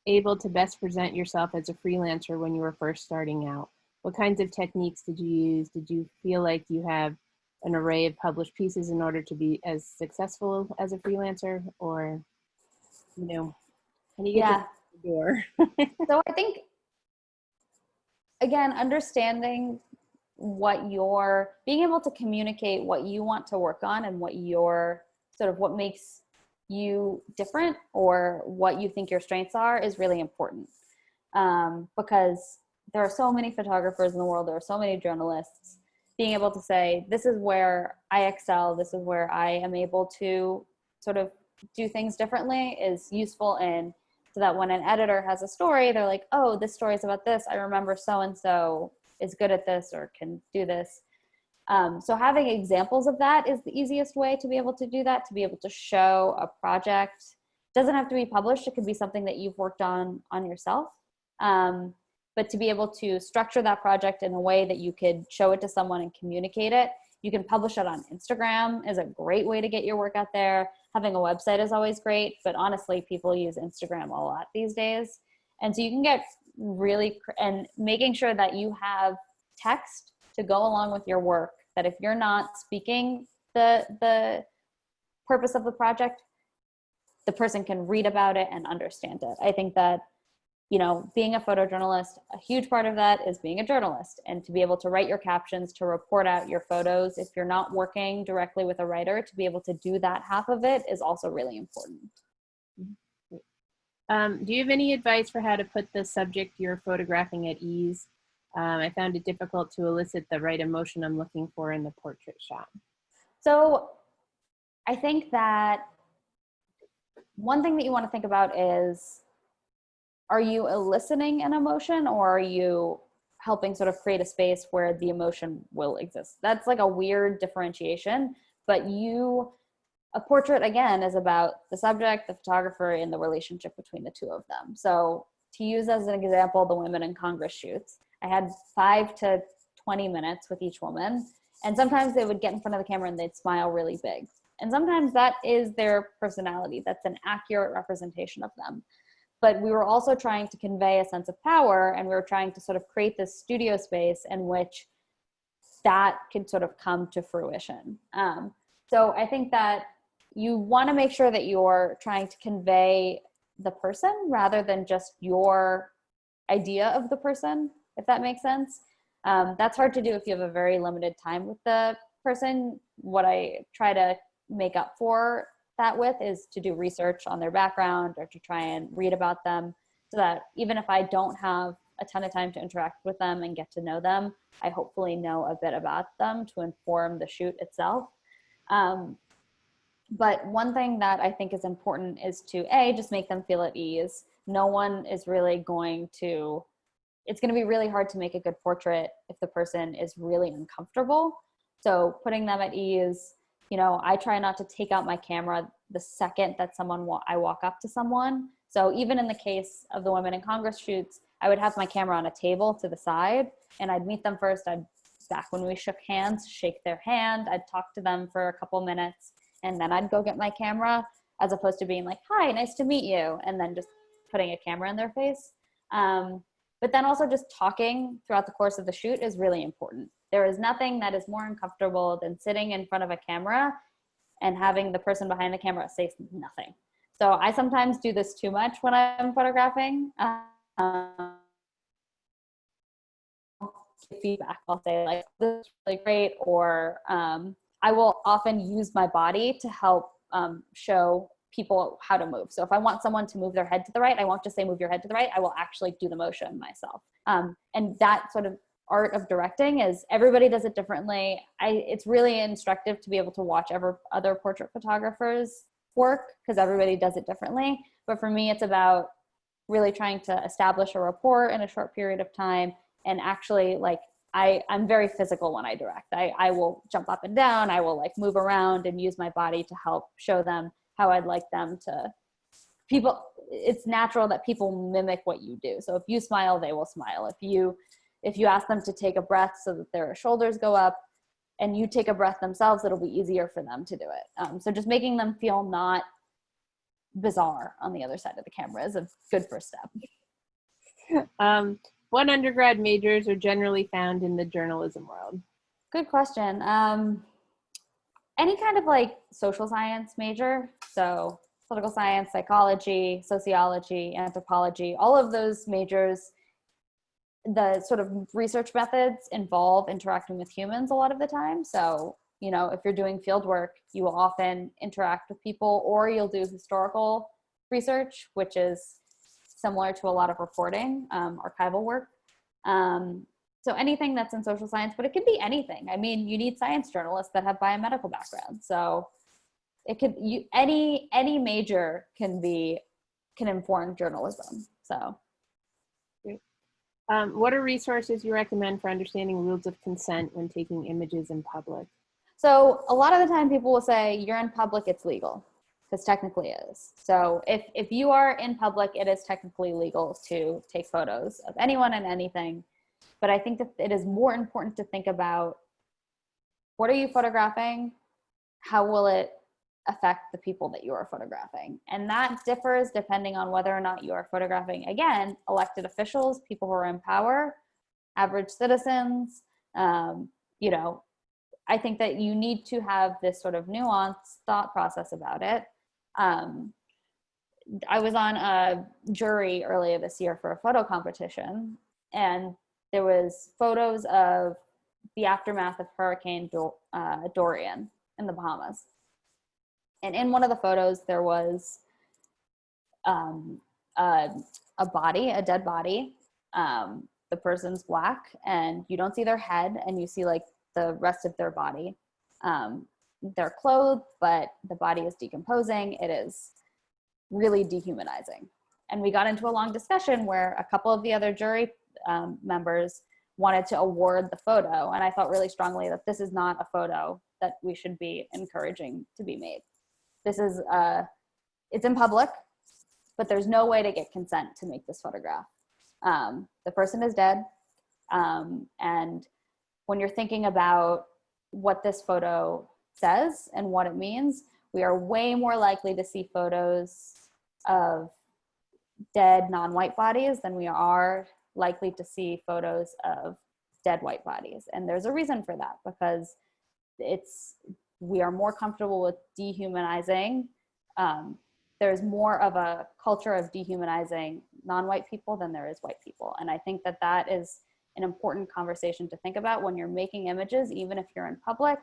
able to best present yourself as a freelancer when you were first starting out? What kinds of techniques did you use? Did you feel like you have an array of published pieces in order to be as successful as a freelancer or, you know, can you get Yeah. the door? so I think again, understanding what your being able to communicate what you want to work on and what your sort of what makes you different or what you think your strengths are is really important um, because there are so many photographers in the world there are so many journalists being able to say this is where i excel this is where i am able to sort of do things differently is useful in so that when an editor has a story they're like oh this story is about this i remember so and so is good at this or can do this. Um, so having examples of that is the easiest way to be able to do that to be able to show a project. Doesn't have to be published it could be something that you've worked on on yourself. Um, but to be able to structure that project in a way that you could show it to someone and communicate it you can publish it on instagram is a great way to get your work out there. Having a website is always great but honestly people use instagram a lot these days. And so you can get really and making sure that you have text to go along with your work that if you're not speaking the the purpose of the project the person can read about it and understand it. I think that you know being a photojournalist a huge part of that is being a journalist and to be able to write your captions to report out your photos if you're not working directly with a writer to be able to do that half of it is also really important Um, do you have any advice for how to put the subject you're photographing at ease? Um, I found it difficult to elicit the right emotion I'm looking for in the portrait shot. So I think that one thing that you want to think about is are you eliciting an emotion or are you helping sort of create a space where the emotion will exist? That's like a weird differentiation, but you, a portrait again is about the subject, the photographer, and the relationship between the two of them. So to use as an example, the women in Congress shoots, I had five to 20 minutes with each woman. And sometimes they would get in front of the camera and they'd smile really big. And sometimes that is their personality. That's an accurate representation of them. But we were also trying to convey a sense of power and we were trying to sort of create this studio space in which that could sort of come to fruition. Um, so I think that you want to make sure that you're trying to convey the person rather than just your idea of the person, if that makes sense. Um, that's hard to do if you have a very limited time with the person. What I try to make up for that with is to do research on their background or to try and read about them so that even if I don't have a ton of time to interact with them and get to know them, I hopefully know a bit about them to inform the shoot itself. Um, but one thing that I think is important is to A, just make them feel at ease. No one is really going to, it's going to be really hard to make a good portrait if the person is really uncomfortable. So putting them at ease, you know, I try not to take out my camera the second that someone, wa I walk up to someone. So even in the case of the Women in Congress shoots, I would have my camera on a table to the side and I'd meet them first. I'd, back when we shook hands, shake their hand. I'd talk to them for a couple minutes and then I'd go get my camera as opposed to being like, hi, nice to meet you. And then just putting a camera in their face. Um, but then also just talking throughout the course of the shoot is really important. There is nothing that is more uncomfortable than sitting in front of a camera and having the person behind the camera say nothing. So I sometimes do this too much when I'm photographing. Um, feedback, I'll say like, this is really great, or um, I will often use my body to help um, show people how to move. So if I want someone to move their head to the right, I won't just say move your head to the right. I will actually do the motion myself. Um, and that sort of art of directing is everybody does it differently. I, it's really instructive to be able to watch ever other portrait photographers work because everybody does it differently. But for me, it's about really trying to establish a rapport in a short period of time and actually like I, I'm very physical when I direct. I, I will jump up and down. I will like move around and use my body to help show them how I'd like them to. People, it's natural that people mimic what you do. So if you smile, they will smile. If you, if you ask them to take a breath so that their shoulders go up, and you take a breath themselves, it'll be easier for them to do it. Um, so just making them feel not bizarre on the other side of the camera is a good first step. Um, what undergrad majors are generally found in the journalism world? Good question. Um, any kind of like social science major, so political science, psychology, sociology, anthropology, all of those majors, the sort of research methods involve interacting with humans a lot of the time. So, you know, if you're doing field work, you will often interact with people or you'll do historical research, which is similar to a lot of reporting, um, archival work. Um, so anything that's in social science, but it could be anything. I mean, you need science journalists that have biomedical backgrounds. So it could, you, any, any major can be, can inform journalism. So. Um, what are resources you recommend for understanding rules of consent when taking images in public? So a lot of the time people will say, you're in public, it's legal because technically it is. So if, if you are in public, it is technically legal to take photos of anyone and anything. But I think that it is more important to think about what are you photographing? How will it affect the people that you are photographing? And that differs depending on whether or not you are photographing, again, elected officials, people who are in power, average citizens, um, you know, I think that you need to have this sort of nuanced thought process about it. Um, I was on a jury earlier this year for a photo competition, and there was photos of the aftermath of Hurricane Dor uh, Dorian in the Bahamas. And in one of the photos, there was um, a, a, body, a dead body. Um, the person's black, and you don't see their head, and you see like the rest of their body. Um, they're clothed, but the body is decomposing. It is really dehumanizing. And we got into a long discussion where a couple of the other jury um, members wanted to award the photo. And I felt really strongly that this is not a photo that we should be encouraging to be made. This is, uh, it's in public, but there's no way to get consent to make this photograph. Um, the person is dead. Um, and when you're thinking about what this photo says and what it means, we are way more likely to see photos of dead non-white bodies than we are likely to see photos of dead white bodies. And there's a reason for that because it's, we are more comfortable with dehumanizing. Um, there's more of a culture of dehumanizing non-white people than there is white people. And I think that that is an important conversation to think about when you're making images, even if you're in public,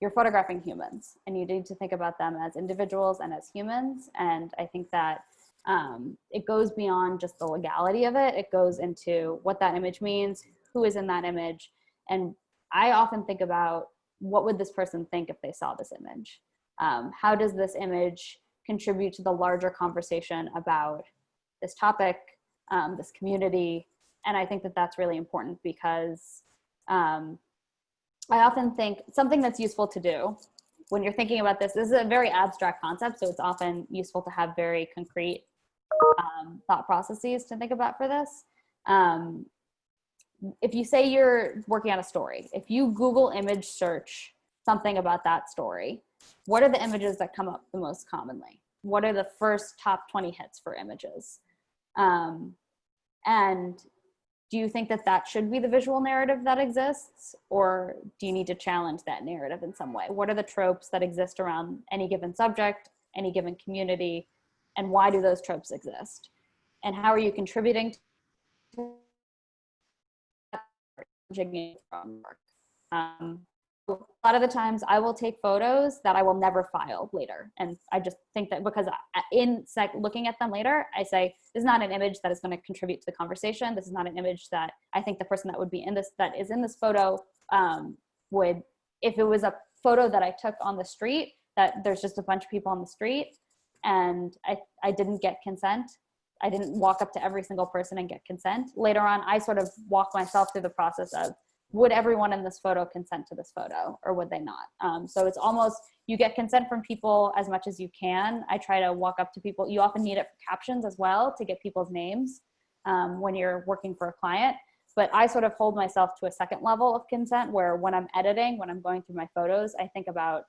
you're photographing humans and you need to think about them as individuals and as humans. And I think that um, it goes beyond just the legality of it. It goes into what that image means, who is in that image. And I often think about what would this person think if they saw this image? Um, how does this image contribute to the larger conversation about this topic, um, this community, and I think that that's really important because um, I often think something that's useful to do when you're thinking about this, this is a very abstract concept, so it's often useful to have very concrete um, thought processes to think about for this. Um, if you say you're working on a story, if you Google image search something about that story, what are the images that come up the most commonly? What are the first top 20 hits for images? Um, and do you think that that should be the visual narrative that exists or do you need to challenge that narrative in some way what are the tropes that exist around any given subject any given community and why do those tropes exist and how are you contributing to um, a lot of the times I will take photos that I will never file later. And I just think that because in looking at them later, I say, this is not an image that is going to contribute to the conversation. This is not an image that I think the person that would be in this, that is in this photo um, would, if it was a photo that I took on the street, that there's just a bunch of people on the street and I, I didn't get consent. I didn't walk up to every single person and get consent. Later on, I sort of walk myself through the process of would everyone in this photo consent to this photo or would they not? Um, so it's almost, you get consent from people as much as you can. I try to walk up to people. You often need it for captions as well to get people's names um, when you're working for a client. But I sort of hold myself to a second level of consent where when I'm editing, when I'm going through my photos, I think about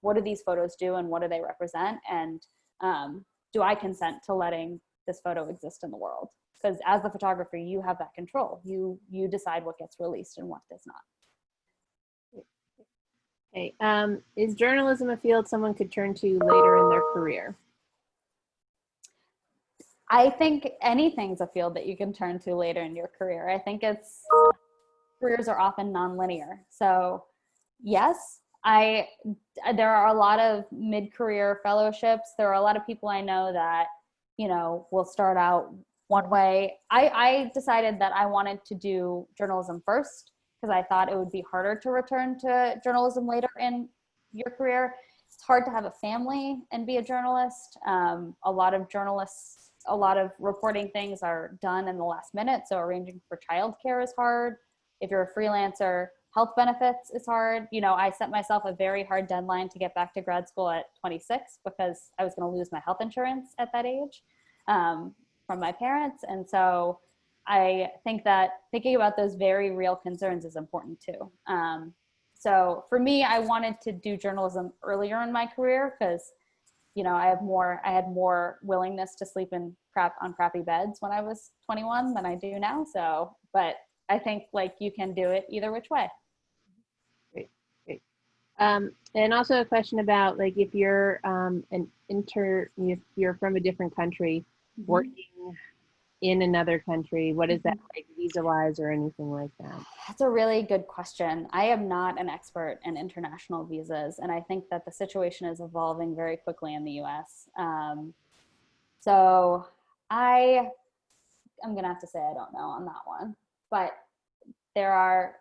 what do these photos do and what do they represent? And um, do I consent to letting this photo exist in the world? Because as the photographer, you have that control. You you decide what gets released and what does not. Okay. Um, is journalism a field someone could turn to later in their career? I think anything's a field that you can turn to later in your career. I think it's careers are often nonlinear. So yes, I there are a lot of mid-career fellowships. There are a lot of people I know that, you know, will start out one way. I, I decided that I wanted to do journalism first because I thought it would be harder to return to journalism later in your career. It's hard to have a family and be a journalist. Um, a lot of journalists, a lot of reporting things are done in the last minute. So arranging for childcare is hard. If you're a freelancer, health benefits is hard. You know, I set myself a very hard deadline to get back to grad school at 26 because I was going to lose my health insurance at that age um, from my parents. And so I think that thinking about those very real concerns is important too. Um, so for me, I wanted to do journalism earlier in my career because, you know, I have more, I had more willingness to sleep in crap on crappy beds when I was 21 than I do now. So, but I think like you can do it either which way. Um, and also a question about like if you're um, an inter, if you're from a different country, working in another country, what is that like visa wise or anything like that? That's a really good question. I am not an expert in international visas, and I think that the situation is evolving very quickly in the US. Um, so I, I'm gonna have to say I don't know on that one, but there are,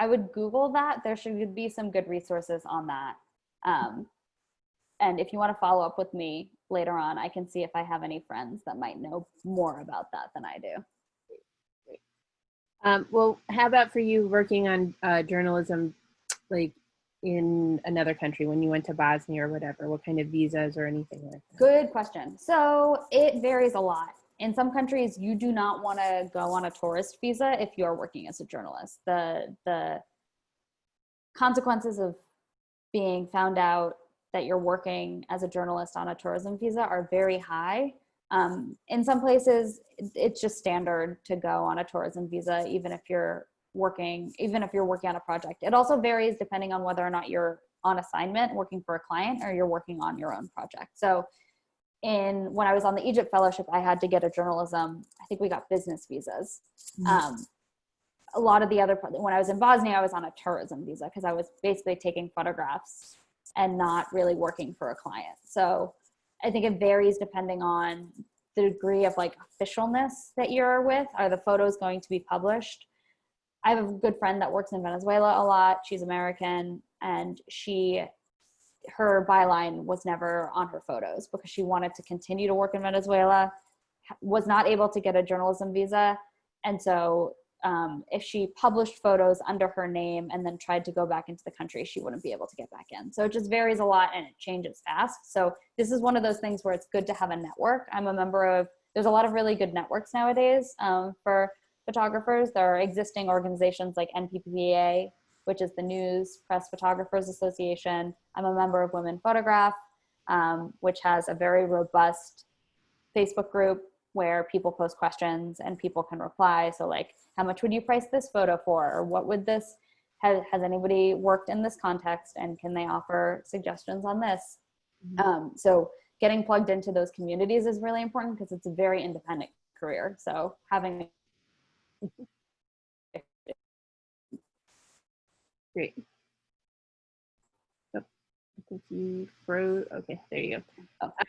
I would Google that. There should be some good resources on that. Um, and if you want to follow up with me later on, I can see if I have any friends that might know more about that than I do. Um, well, how about for you working on uh, journalism, like in another country when you went to Bosnia or whatever? What kind of visas or anything like that? Good question. So it varies a lot. In some countries, you do not want to go on a tourist visa if you are working as a journalist. The the consequences of being found out that you're working as a journalist on a tourism visa are very high. Um, in some places, it's just standard to go on a tourism visa, even if you're working, even if you're working on a project. It also varies depending on whether or not you're on assignment working for a client or you're working on your own project. So in when I was on the Egypt fellowship, I had to get a journalism, I think we got business visas. Mhm. Um, a lot of the other, when I was in Bosnia, I was on a tourism visa because I was basically taking photographs and not really working for a client. So I think it varies depending on the degree of like officialness that you're with. Are the photos going to be published? I have a good friend that works in Venezuela a lot. She's American and she, her byline was never on her photos because she wanted to continue to work in Venezuela, was not able to get a journalism visa. And so um, if she published photos under her name and then tried to go back into the country, she wouldn't be able to get back in. So it just varies a lot and it changes fast. So this is one of those things where it's good to have a network. I'm a member of, there's a lot of really good networks nowadays um, for photographers. There are existing organizations like NPPA, which is the News Press Photographers Association. I'm a member of Women Photograph, um, which has a very robust Facebook group where people post questions and people can reply. So like, how much would you price this photo for? Or what would this, has, has anybody worked in this context and can they offer suggestions on this? Mhm. Um, so getting plugged into those communities is really important because it's a very independent career. So having Great. think you froze. Okay, there you go. Oh. Uh,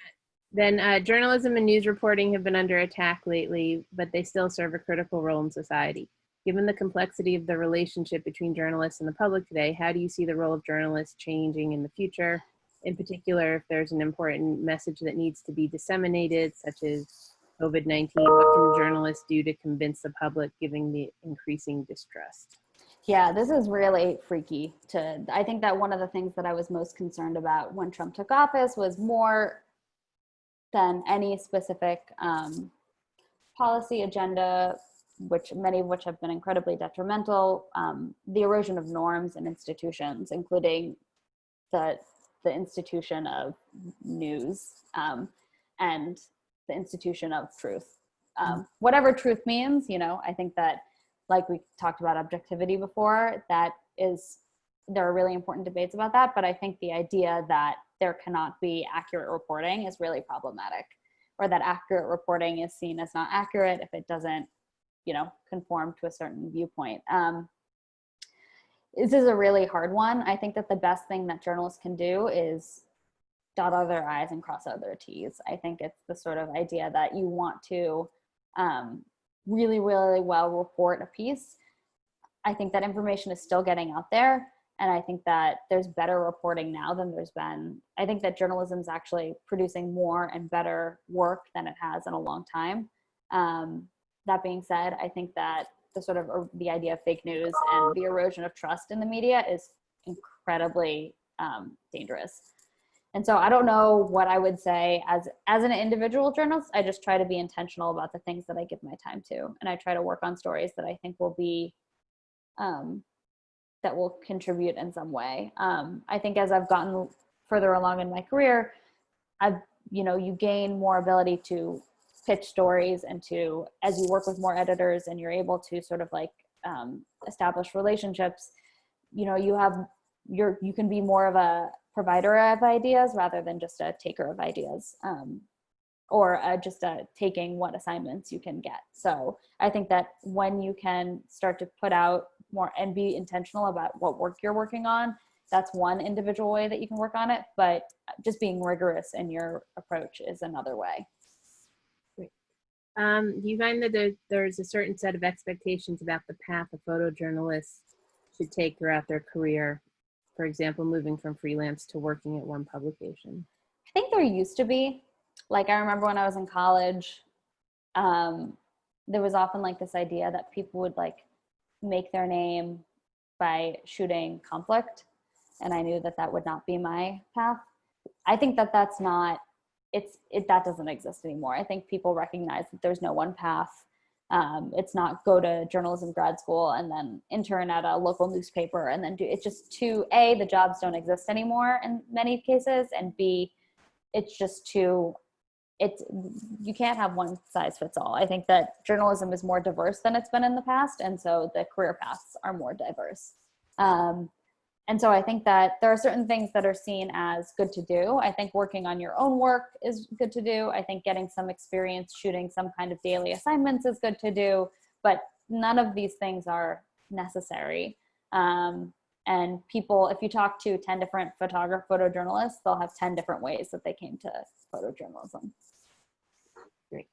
then uh, journalism and news reporting have been under attack lately, but they still serve a critical role in society. Given the complexity of the relationship between journalists and the public today, how do you see the role of journalists changing in the future? In particular, if there's an important message that needs to be disseminated, such as COVID-19, what can journalists do to convince the public given the increasing distrust? Yeah, this is really freaky to I think that one of the things that I was most concerned about when Trump took office was more than any specific um, policy agenda, which many of which have been incredibly detrimental, um, the erosion of norms and institutions, including the the institution of news um, and the institution of truth. Um, whatever truth means, you know, I think that like we talked about objectivity before, that is, there are really important debates about that. But I think the idea that there cannot be accurate reporting is really problematic or that accurate reporting is seen as not accurate if it doesn't, you know, conform to a certain viewpoint. Um, this is a really hard one. I think that the best thing that journalists can do is dot all their I's and cross out their T's. I think it's the sort of idea that you want to um, really, really well report a piece. I think that information is still getting out there. And I think that there's better reporting now than there's been. I think that journalism is actually producing more and better work than it has in a long time. Um, that being said, I think that the sort of uh, the idea of fake news and the erosion of trust in the media is incredibly um, dangerous. And so I don't know what I would say as as an individual journalist. I just try to be intentional about the things that I give my time to, and I try to work on stories that I think will be um, that will contribute in some way. Um, I think as I've gotten further along in my career, I've you know you gain more ability to pitch stories and to as you work with more editors and you're able to sort of like um, establish relationships you know you have you're you can be more of a provider of ideas rather than just a taker of ideas um, or uh, just uh, taking what assignments you can get. So i think that when you can start to put out more and be intentional about what work you're working on that's one individual way that you can work on it but just being rigorous in your approach is another way. Um, do you find that there, there's a certain set of expectations about the path a photojournalist should take throughout their career? For example, moving from freelance to working at one publication. I think there used to be. Like I remember when I was in college, um, there was often like this idea that people would like make their name by shooting conflict, and I knew that that would not be my path. I think that that's not. It's it that doesn't exist anymore. I think people recognize that there's no one path. Um, it's not go to journalism grad school and then intern at a local newspaper and then do it's just too a the jobs don't exist anymore in many cases and b it's just too it's you can't have one size fits all. I think that journalism is more diverse than it's been in the past and so the career paths are more diverse. Um, and so i think that there are certain things that are seen as good to do i think working on your own work is good to do i think getting some experience shooting some kind of daily assignments is good to do but none of these things are necessary um, and people if you talk to 10 different photographer photojournalists they'll have 10 different ways that they came to photojournalism Great.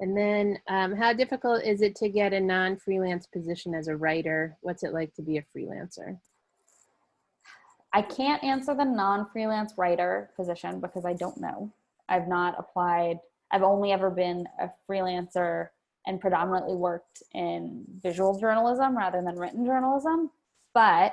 And then um, how difficult is it to get a non-freelance position as a writer? What's it like to be a freelancer? I can't answer the non-freelance writer position because I don't know. I've not applied. I've only ever been a freelancer and predominantly worked in visual journalism rather than written journalism. But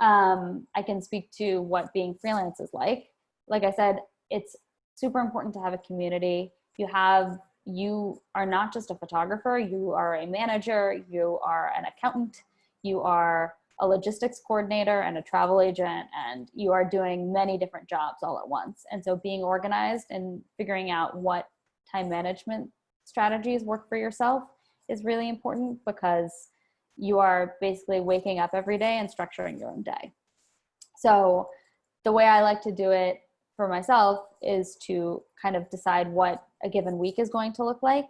um, I can speak to what being freelance is like. Like I said, it's super important to have a community. You have you are not just a photographer, you are a manager, you are an accountant, you are a logistics coordinator and a travel agent, and you are doing many different jobs all at once. And so being organized and figuring out what time management strategies work for yourself is really important because you are basically waking up every day and structuring your own day. So the way I like to do it for myself is to kind of decide what a given week is going to look like.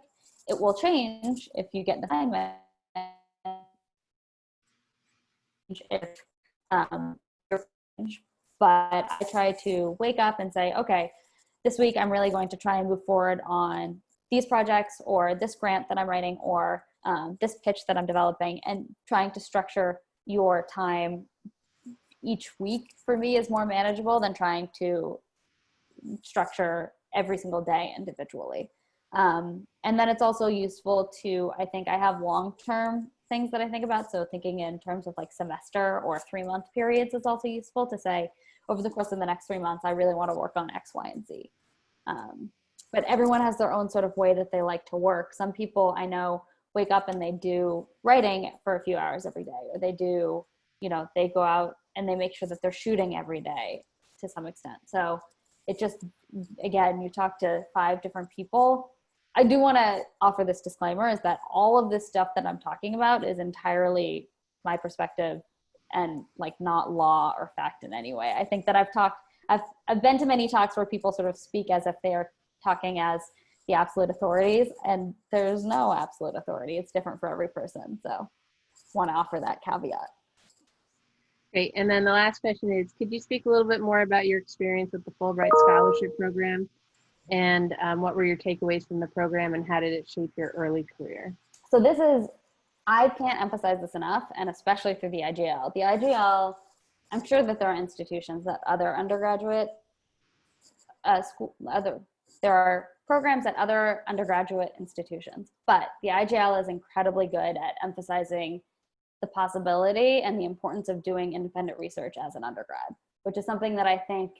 It will change if you get an assignment. If, um, but I try to wake up and say, okay, this week I'm really going to try and move forward on these projects or this grant that I'm writing or um, this pitch that I'm developing and trying to structure your time each week for me is more manageable than trying to structure every single day individually. Um, and then it's also useful to, I think I have long-term things that I think about. So thinking in terms of like semester or three month periods is also useful to say over the course of the next three months, I really want to work on X, Y, and Z. Um, but everyone has their own sort of way that they like to work. Some people I know wake up and they do writing for a few hours every day, or they do, you know, they go out and they make sure that they're shooting every day to some extent. So it just, again, you talk to five different people. I do want to offer this disclaimer is that all of this stuff that I'm talking about is entirely my perspective and like not law or fact in any way. I think that I've talked, I've, I've been to many talks where people sort of speak as if they are talking as the absolute authorities and there's no absolute authority. It's different for every person. So want to offer that caveat. Great. And then the last question is, could you speak a little bit more about your experience with the Fulbright Scholarship Program? And um, what were your takeaways from the program and how did it shape your early career? So this is, I can't emphasize this enough, and especially through the IGL. The IGL, I'm sure that there are institutions that other undergraduate uh, school, other, there are programs at other undergraduate institutions, but the IGL is incredibly good at emphasizing the possibility and the importance of doing independent research as an undergrad, which is something that I think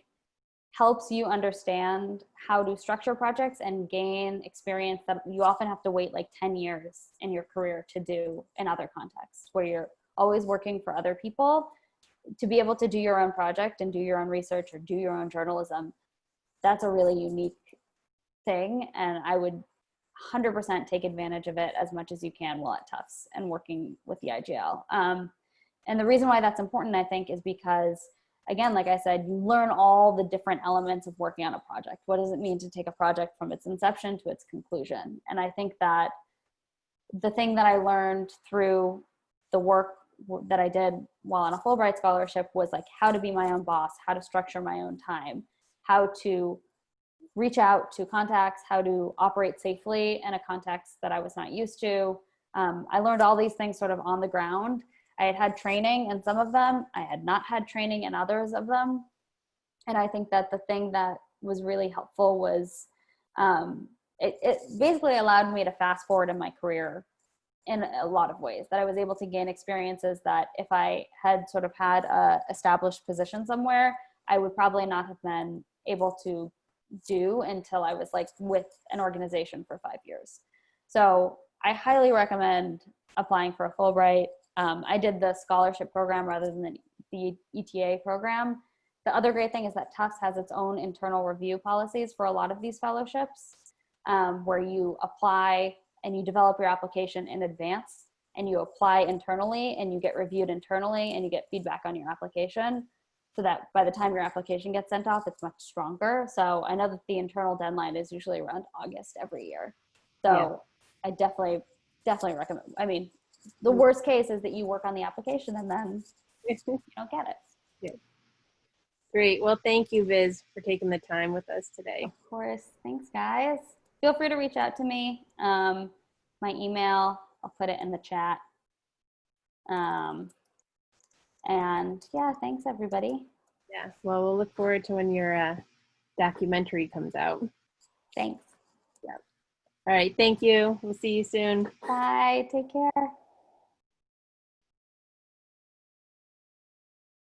helps you understand how to structure projects and gain experience that you often have to wait like 10 years in your career to do in other contexts where you're always working for other people to be able to do your own project and do your own research or do your own journalism that's a really unique thing and i would 100% take advantage of it as much as you can while at Tufts and working with the IGL. Um, and the reason why that's important, I think, is because, again, like I said, you learn all the different elements of working on a project. What does it mean to take a project from its inception to its conclusion? And I think that the thing that I learned through the work that I did while on a Fulbright scholarship was like how to be my own boss, how to structure my own time, how to reach out to contacts, how to operate safely in a context that I was not used to. Um, I learned all these things sort of on the ground. I had had training in some of them. I had not had training in others of them. And I think that the thing that was really helpful was um, it, it basically allowed me to fast forward in my career in a lot of ways that I was able to gain experiences that if I had sort of had a established position somewhere, I would probably not have been able to do until I was like with an organization for five years. So I highly recommend applying for a Fulbright. Um, I did the scholarship program rather than the, the ETA program. The other great thing is that Tufts has its own internal review policies for a lot of these fellowships um, where you apply and you develop your application in advance and you apply internally and you get reviewed internally and you get feedback on your application so that by the time your application gets sent off, it's much stronger. So I know that the internal deadline is usually around August every year. So yeah. I definitely, definitely recommend, I mean, the worst case is that you work on the application and then you don't get it. Yeah. Great. Well, thank you, Viz, for taking the time with us today. Of course. Thanks, guys. Feel free to reach out to me. Um, my email, I'll put it in the chat. Um, and yeah, thanks everybody. Yeah, well, we'll look forward to when your uh, documentary comes out. Thanks. Yeah. All right, thank you. We'll see you soon. Bye, take care.